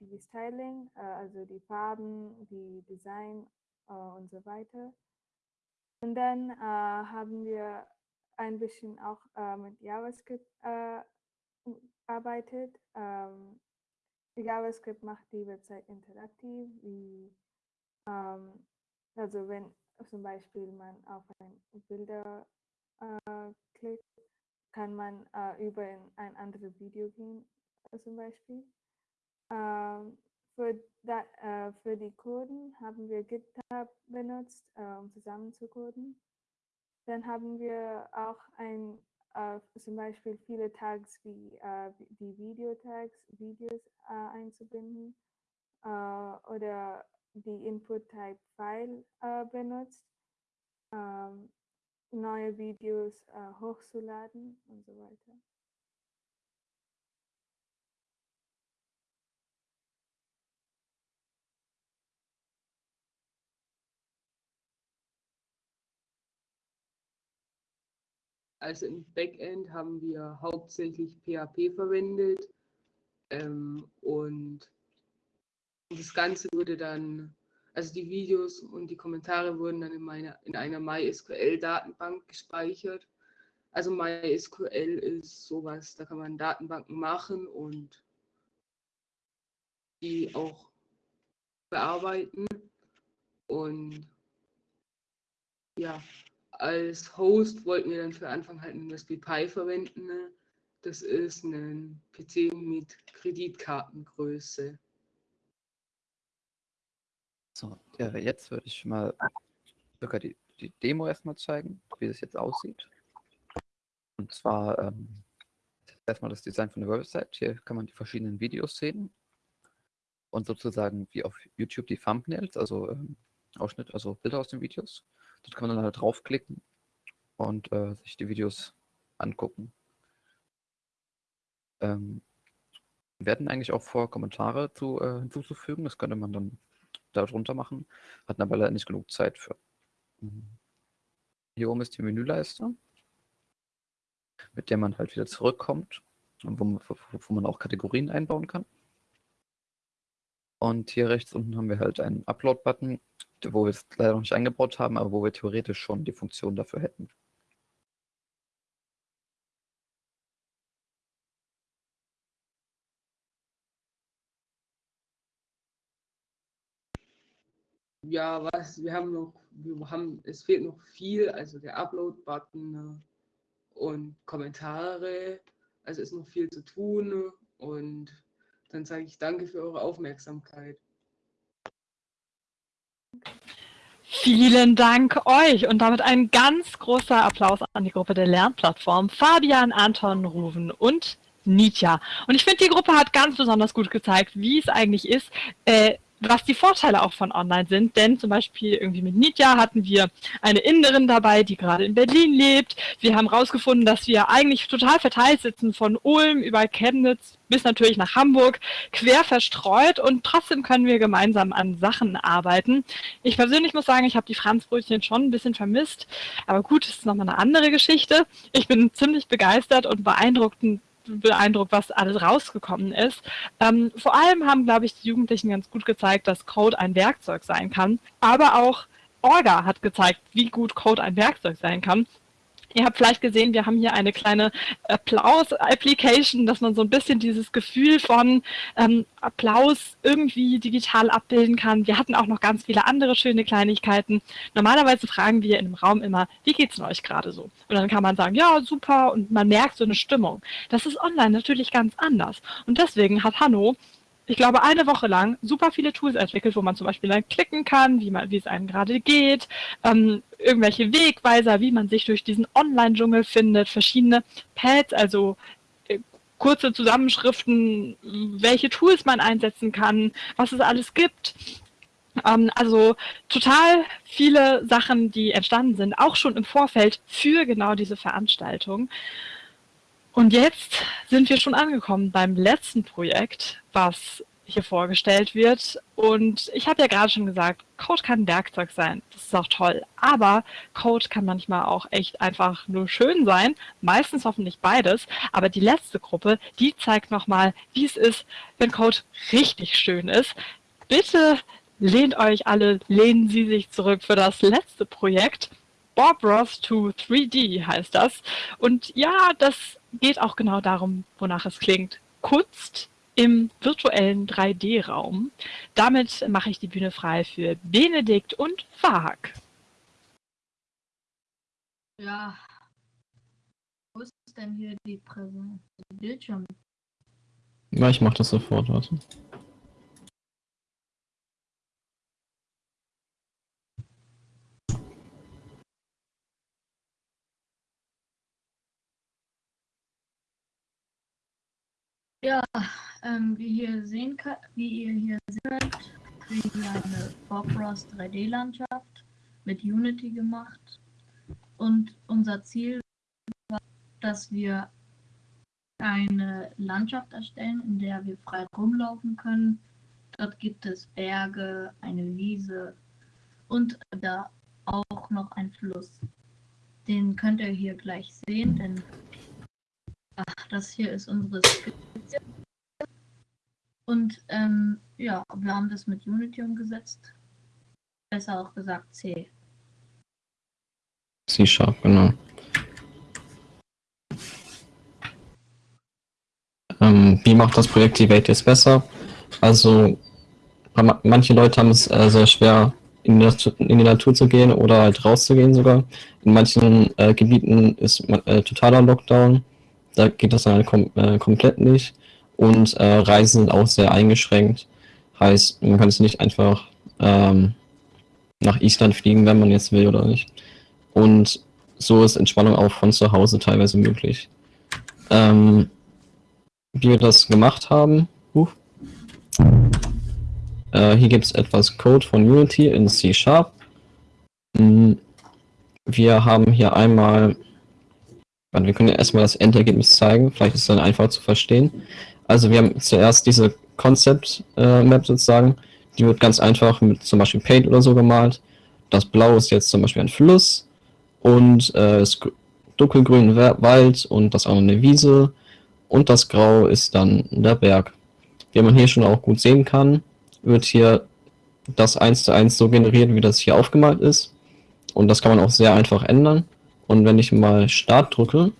die Styling, also die Farben, die Design und so weiter. Und dann haben wir ein bisschen auch mit JavaScript gearbeitet. Ähm, JavaScript macht die Website interaktiv, wie ähm, also wenn zum Beispiel man auf ein Bilder klickt, kann man äh, über ein anderes Video gehen, äh, zum Beispiel. Ähm, für, da, äh, für die Coden haben wir GitHub benutzt, äh, um zusammen zu coden. Dann haben wir auch ein, äh, zum Beispiel viele Tags wie äh, die Videotags, Videos einzubinden oder die Input-Type-File benutzt. Ähm, neue Videos äh, hochzuladen und so weiter. Also im Backend haben wir hauptsächlich PHP verwendet ähm, und das Ganze wurde dann also die Videos und die Kommentare wurden dann in, meiner, in einer MySQL-Datenbank gespeichert. Also MySQL ist sowas, da kann man Datenbanken machen und die auch bearbeiten. Und ja, als Host wollten wir dann für Anfang halt ein Raspberry Pi verwenden. Ne? Das ist ein PC mit Kreditkartengröße. So, ja, jetzt würde ich mal sogar die, die Demo erstmal zeigen, wie es jetzt aussieht. Und zwar ähm, erstmal das Design von der Website. Hier kann man die verschiedenen Videos sehen und sozusagen wie auf YouTube die Thumbnails, also ähm, Ausschnitt, also Bilder aus den Videos. Dort kann man dann halt draufklicken und äh, sich die Videos angucken. Ähm, werden eigentlich auch vor, Kommentare zu, äh, hinzuzufügen. Das könnte man dann darunter machen, hatten aber leider nicht genug Zeit für. Hier oben ist die Menüleiste, mit der man halt wieder zurückkommt und wo man, wo man auch Kategorien einbauen kann. Und hier rechts unten haben wir halt einen Upload-Button, wo wir es leider noch nicht eingebaut haben, aber wo wir theoretisch schon die Funktion dafür hätten. Ja, was, wir haben noch, wir haben, es fehlt noch viel, also der Upload-Button äh, und Kommentare, also ist noch viel zu tun und dann sage ich danke für eure Aufmerksamkeit. Vielen Dank euch und damit ein ganz großer Applaus an die Gruppe der Lernplattform, Fabian, Anton, Ruven und Nitya. Und ich finde, die Gruppe hat ganz besonders gut gezeigt, wie es eigentlich ist, äh, was die Vorteile auch von Online sind. Denn zum Beispiel irgendwie mit Nitya hatten wir eine Inderin dabei, die gerade in Berlin lebt. Wir haben herausgefunden, dass wir eigentlich total verteilt sitzen, von Ulm über Chemnitz bis natürlich nach Hamburg, quer verstreut und trotzdem können wir gemeinsam an Sachen arbeiten. Ich persönlich muss sagen, ich habe die Franzbrötchen schon ein bisschen vermisst, aber gut, das ist nochmal eine andere Geschichte. Ich bin ziemlich begeistert und beeindruckt, beeindruckt, was alles rausgekommen ist. Ähm, vor allem haben, glaube ich, die Jugendlichen ganz gut gezeigt, dass Code ein Werkzeug sein kann. Aber auch Orga hat gezeigt, wie gut Code ein Werkzeug sein kann. Ihr habt vielleicht gesehen, wir haben hier eine kleine Applaus-Application, dass man so ein bisschen dieses Gefühl von ähm, Applaus irgendwie digital abbilden kann. Wir hatten auch noch ganz viele andere schöne Kleinigkeiten. Normalerweise fragen wir in einem Raum immer, wie geht's denn euch gerade so? Und dann kann man sagen, ja, super, und man merkt so eine Stimmung. Das ist online natürlich ganz anders. Und deswegen hat Hanno ich glaube, eine Woche lang super viele Tools entwickelt, wo man zum Beispiel dann klicken kann, wie, man, wie es einem gerade geht, ähm, irgendwelche Wegweiser, wie man sich durch diesen Online-Dschungel findet, verschiedene Pads, also äh, kurze Zusammenschriften, welche Tools man einsetzen kann, was es alles gibt. Ähm, also total viele Sachen, die entstanden sind, auch schon im Vorfeld für genau diese Veranstaltung. Und jetzt sind wir schon angekommen beim letzten Projekt, was hier vorgestellt wird. Und ich habe ja gerade schon gesagt, Code kann ein Werkzeug sein. Das ist auch toll. Aber Code kann manchmal auch echt einfach nur schön sein. Meistens hoffentlich beides. Aber die letzte Gruppe, die zeigt nochmal, wie es ist, wenn Code richtig schön ist. Bitte lehnt euch alle, lehnen Sie sich zurück für das letzte Projekt. Bob Ross to 3D heißt das. Und ja, das geht auch genau darum, wonach es klingt. Kunst im virtuellen 3D-Raum. Damit mache ich die Bühne frei für Benedikt und Fahak. Ja, wo ist denn hier die Präsenz? Bildschirm. Ja, ich mache das sofort, warte. Ja, ähm, wie, hier sehen wie ihr hier sehen könnt, kriegen wir eine Bob Ross 3D-Landschaft mit Unity gemacht. Und unser Ziel war, dass wir eine Landschaft erstellen, in der wir frei rumlaufen können. Dort gibt es Berge, eine Wiese und da auch noch ein Fluss. Den könnt ihr hier gleich sehen, denn ach, das hier ist unsere Skizze. Und ähm, ja, wir haben das mit Unity umgesetzt. Besser auch gesagt C. C-Sharp, genau. Ähm, wie macht das Projekt die Welt jetzt besser? Also, manche Leute haben es äh, sehr schwer, in die, Natur, in die, Natur, zu gehen oder halt rauszugehen sogar. In manchen äh, Gebieten ist äh, totaler Lockdown. Da geht das dann halt kom äh, komplett nicht. Und äh, Reisen sind auch sehr eingeschränkt. Heißt, man kann es nicht einfach ähm, nach Island fliegen, wenn man jetzt will oder nicht. Und so ist Entspannung auch von zu Hause teilweise möglich. Ähm, wie wir das gemacht haben, uh, äh, hier gibt es etwas Code von Unity in C Sharp. Mm, wir haben hier einmal, wir können ja erstmal das Endergebnis zeigen, vielleicht ist es dann einfach zu verstehen. Also wir haben zuerst diese Concept-Map äh, sozusagen, die wird ganz einfach mit zum Beispiel Paint oder so gemalt. Das Blau ist jetzt zum Beispiel ein Fluss und äh, das dunkelgrün Wald und das andere eine Wiese und das Grau ist dann der Berg. Wie man hier schon auch gut sehen kann, wird hier das eins zu eins so generiert, wie das hier aufgemalt ist. Und das kann man auch sehr einfach ändern. Und wenn ich mal Start drücke,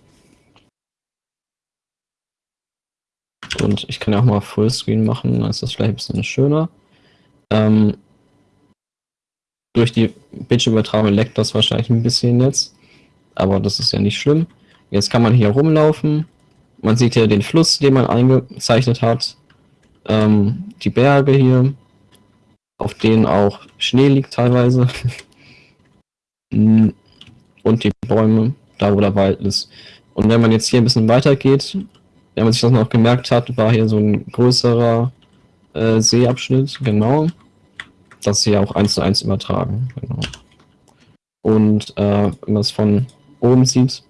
und ich kann ja auch mal Fullscreen machen, dann ist das vielleicht ein bisschen schöner. Ähm, durch die Bildschirmübertragung leckt das wahrscheinlich ein bisschen jetzt, aber das ist ja nicht schlimm. Jetzt kann man hier rumlaufen. Man sieht hier den Fluss, den man eingezeichnet hat. Ähm, die Berge hier, auf denen auch Schnee liegt teilweise. Und die Bäume, da wo der Wald ist. Und wenn man jetzt hier ein bisschen weiter geht, wenn man sich das noch gemerkt hat, war hier so ein größerer äh, Seeabschnitt, genau. Das hier auch eins zu eins übertragen. Genau. Und äh, wenn man es von oben sieht,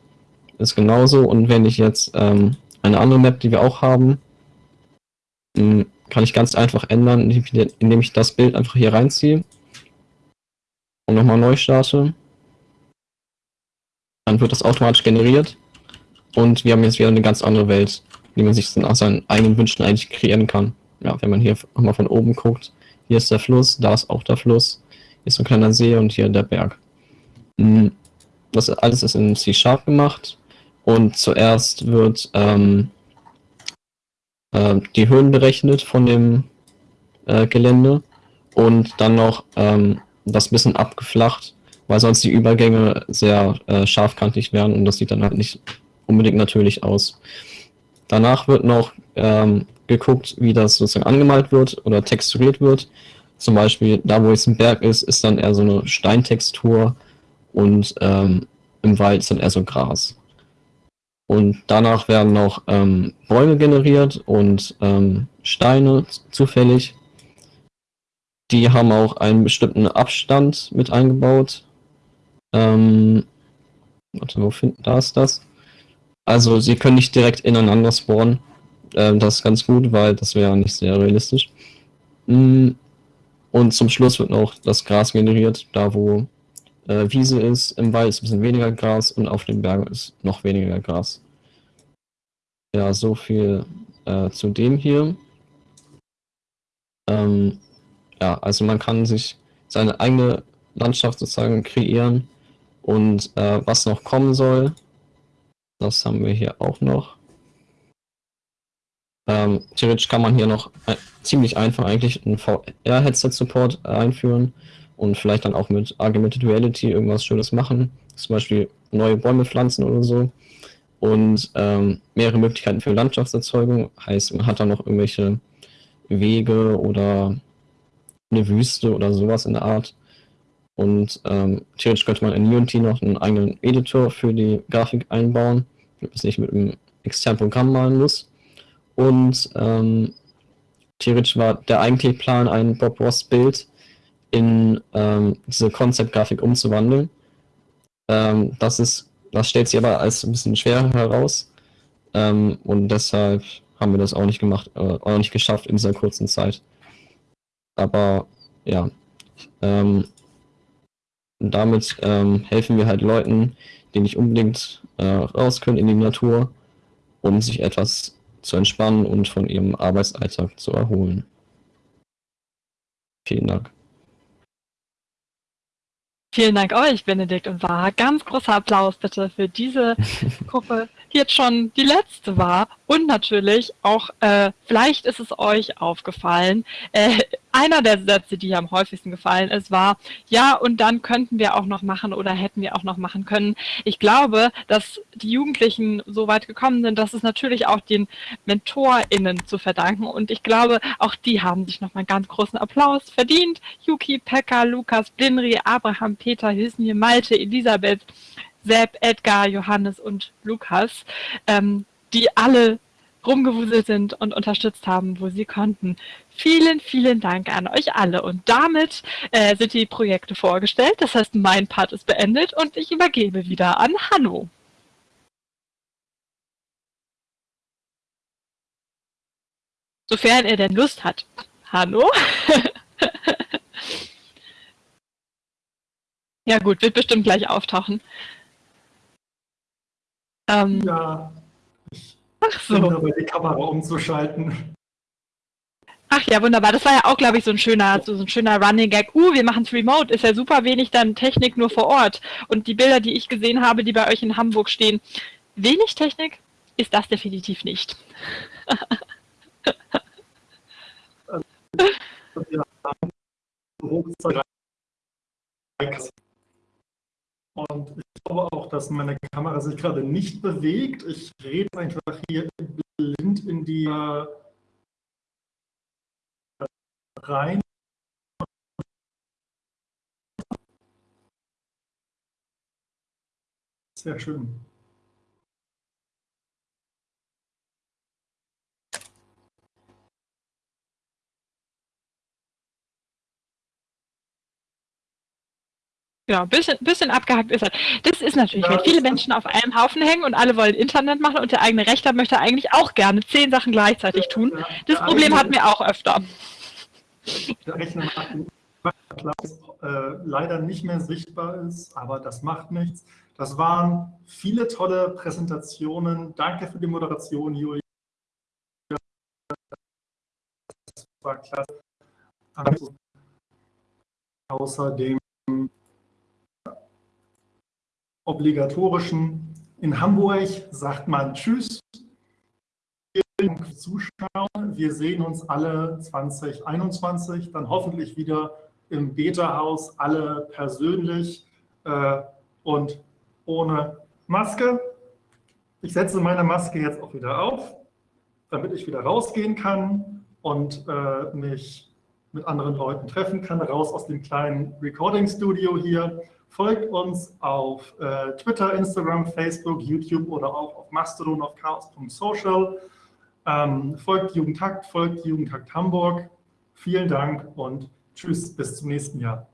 ist genauso. Und wenn ich jetzt ähm, eine andere Map, die wir auch haben, mh, kann ich ganz einfach ändern, indem ich das Bild einfach hier reinziehe und nochmal neu starte. Dann wird das automatisch generiert und wir haben jetzt wieder eine ganz andere Welt, die man sich nach seinen eigenen Wünschen eigentlich kreieren kann. Ja, wenn man hier nochmal von oben guckt, hier ist der Fluss, da ist auch der Fluss, hier ist so ein kleiner See und hier der Berg. Hm, das alles ist in C-Sharp gemacht und zuerst wird ähm, äh, die Höhen berechnet von dem äh, Gelände und dann noch ähm, das bisschen abgeflacht, weil sonst die Übergänge sehr äh, scharfkantig werden und das sieht dann halt nicht unbedingt natürlich aus. Danach wird noch ähm, geguckt, wie das sozusagen angemalt wird oder texturiert wird. Zum Beispiel da, wo jetzt ein Berg ist, ist dann eher so eine Steintextur und ähm, im Wald ist dann eher so Gras. Und danach werden noch ähm, Bäume generiert und ähm, Steine zufällig. Die haben auch einen bestimmten Abstand mit eingebaut. Ähm, warte, wo finden, da ist das. Also sie können nicht direkt ineinander spawnen. Ähm, das ist ganz gut, weil das wäre nicht sehr realistisch. Mm, und zum Schluss wird noch das Gras generiert, da wo äh, Wiese ist. Im Wald ist ein bisschen weniger Gras und auf den Bergen ist noch weniger Gras. Ja, so viel äh, zu dem hier. Ähm, ja, also man kann sich seine eigene Landschaft sozusagen kreieren und äh, was noch kommen soll, das haben wir hier auch noch. Ähm, theoretisch kann man hier noch äh, ziemlich einfach eigentlich einen VR-Headset-Support einführen und vielleicht dann auch mit Augmented Reality irgendwas Schönes machen. Zum Beispiel neue Bäume pflanzen oder so. Und ähm, mehrere Möglichkeiten für Landschaftserzeugung. Heißt, man hat da noch irgendwelche Wege oder eine Wüste oder sowas in der Art. Und ähm, theoretisch könnte man in Unity noch einen eigenen Editor für die Grafik einbauen, damit man es nicht mit einem externen Programm malen muss. Und ähm, theoretisch war der eigentliche Plan, ein Bob Ross Bild in ähm, diese Concept-Grafik umzuwandeln. Ähm, das ist, das stellt sich aber als ein bisschen schwerer heraus. Ähm, und deshalb haben wir das auch nicht gemacht, äh, auch nicht geschafft in dieser kurzen Zeit. Aber ja, ähm, damit ähm, helfen wir halt Leuten, die nicht unbedingt äh, raus können in die Natur, um sich etwas zu entspannen und von ihrem Arbeitsalltag zu erholen. Vielen Dank. Vielen Dank euch, Benedikt und War. Ganz großer Applaus bitte für diese Gruppe, die jetzt schon die letzte war. Und natürlich auch, äh, vielleicht ist es euch aufgefallen, äh, einer der Sätze, die am häufigsten gefallen ist, war, ja, und dann könnten wir auch noch machen oder hätten wir auch noch machen können. Ich glaube, dass die Jugendlichen so weit gekommen sind, dass es natürlich auch den MentorInnen zu verdanken. Und ich glaube, auch die haben sich nochmal einen ganz großen Applaus verdient. Yuki, Pekka, Lukas, Blinri, Abraham, Peter, Hüsnje, Malte, Elisabeth, Sepp, Edgar, Johannes und Lukas, ähm, die alle rumgewuselt sind und unterstützt haben, wo sie konnten. Vielen, vielen Dank an euch alle. Und damit äh, sind die Projekte vorgestellt. Das heißt, mein Part ist beendet und ich übergebe wieder an Hanno. Sofern er denn Lust hat. Hanno? ja gut, wird bestimmt gleich auftauchen. Ähm, ja. Ach so. Um dabei die Kamera umzuschalten. Ach ja, wunderbar. Das war ja auch, glaube ich, so ein schöner, so ein schöner Running Gag. Uh, wir machen es remote. Ist ja super wenig dann Technik nur vor Ort. Und die Bilder, die ich gesehen habe, die bei euch in Hamburg stehen, wenig Technik ist das definitiv nicht. Und glaube auch, dass meine Kamera sich gerade nicht bewegt. Ich rede einfach hier blind in die äh, rein. Sehr schön. Genau, ein bisschen, bisschen abgehackt ist er. Das ist natürlich, wenn viele Menschen auf einem Haufen hängen und alle wollen Internet machen und der eigene Rechter möchte eigentlich auch gerne zehn Sachen gleichzeitig tun. Das Problem hatten wir auch öfter. Der Rechner macht äh, leider nicht mehr sichtbar ist, aber das macht nichts. Das waren viele tolle Präsentationen. Danke für die Moderation, Julia. Das war klasse. Außerdem obligatorischen. In Hamburg sagt man Tschüss. Vielen Dank fürs Zuschauen. Wir sehen uns alle 2021, dann hoffentlich wieder im Beta-Haus, alle persönlich äh, und ohne Maske. Ich setze meine Maske jetzt auch wieder auf, damit ich wieder rausgehen kann und äh, mich mit anderen Leuten treffen kann, raus aus dem kleinen Recording-Studio hier. Folgt uns auf äh, Twitter, Instagram, Facebook, YouTube oder auch auf Mastodon auf chaos.social. Ähm, folgt Jugendtakt, folgt Jugendtakt Hamburg. Vielen Dank und tschüss, bis zum nächsten Jahr.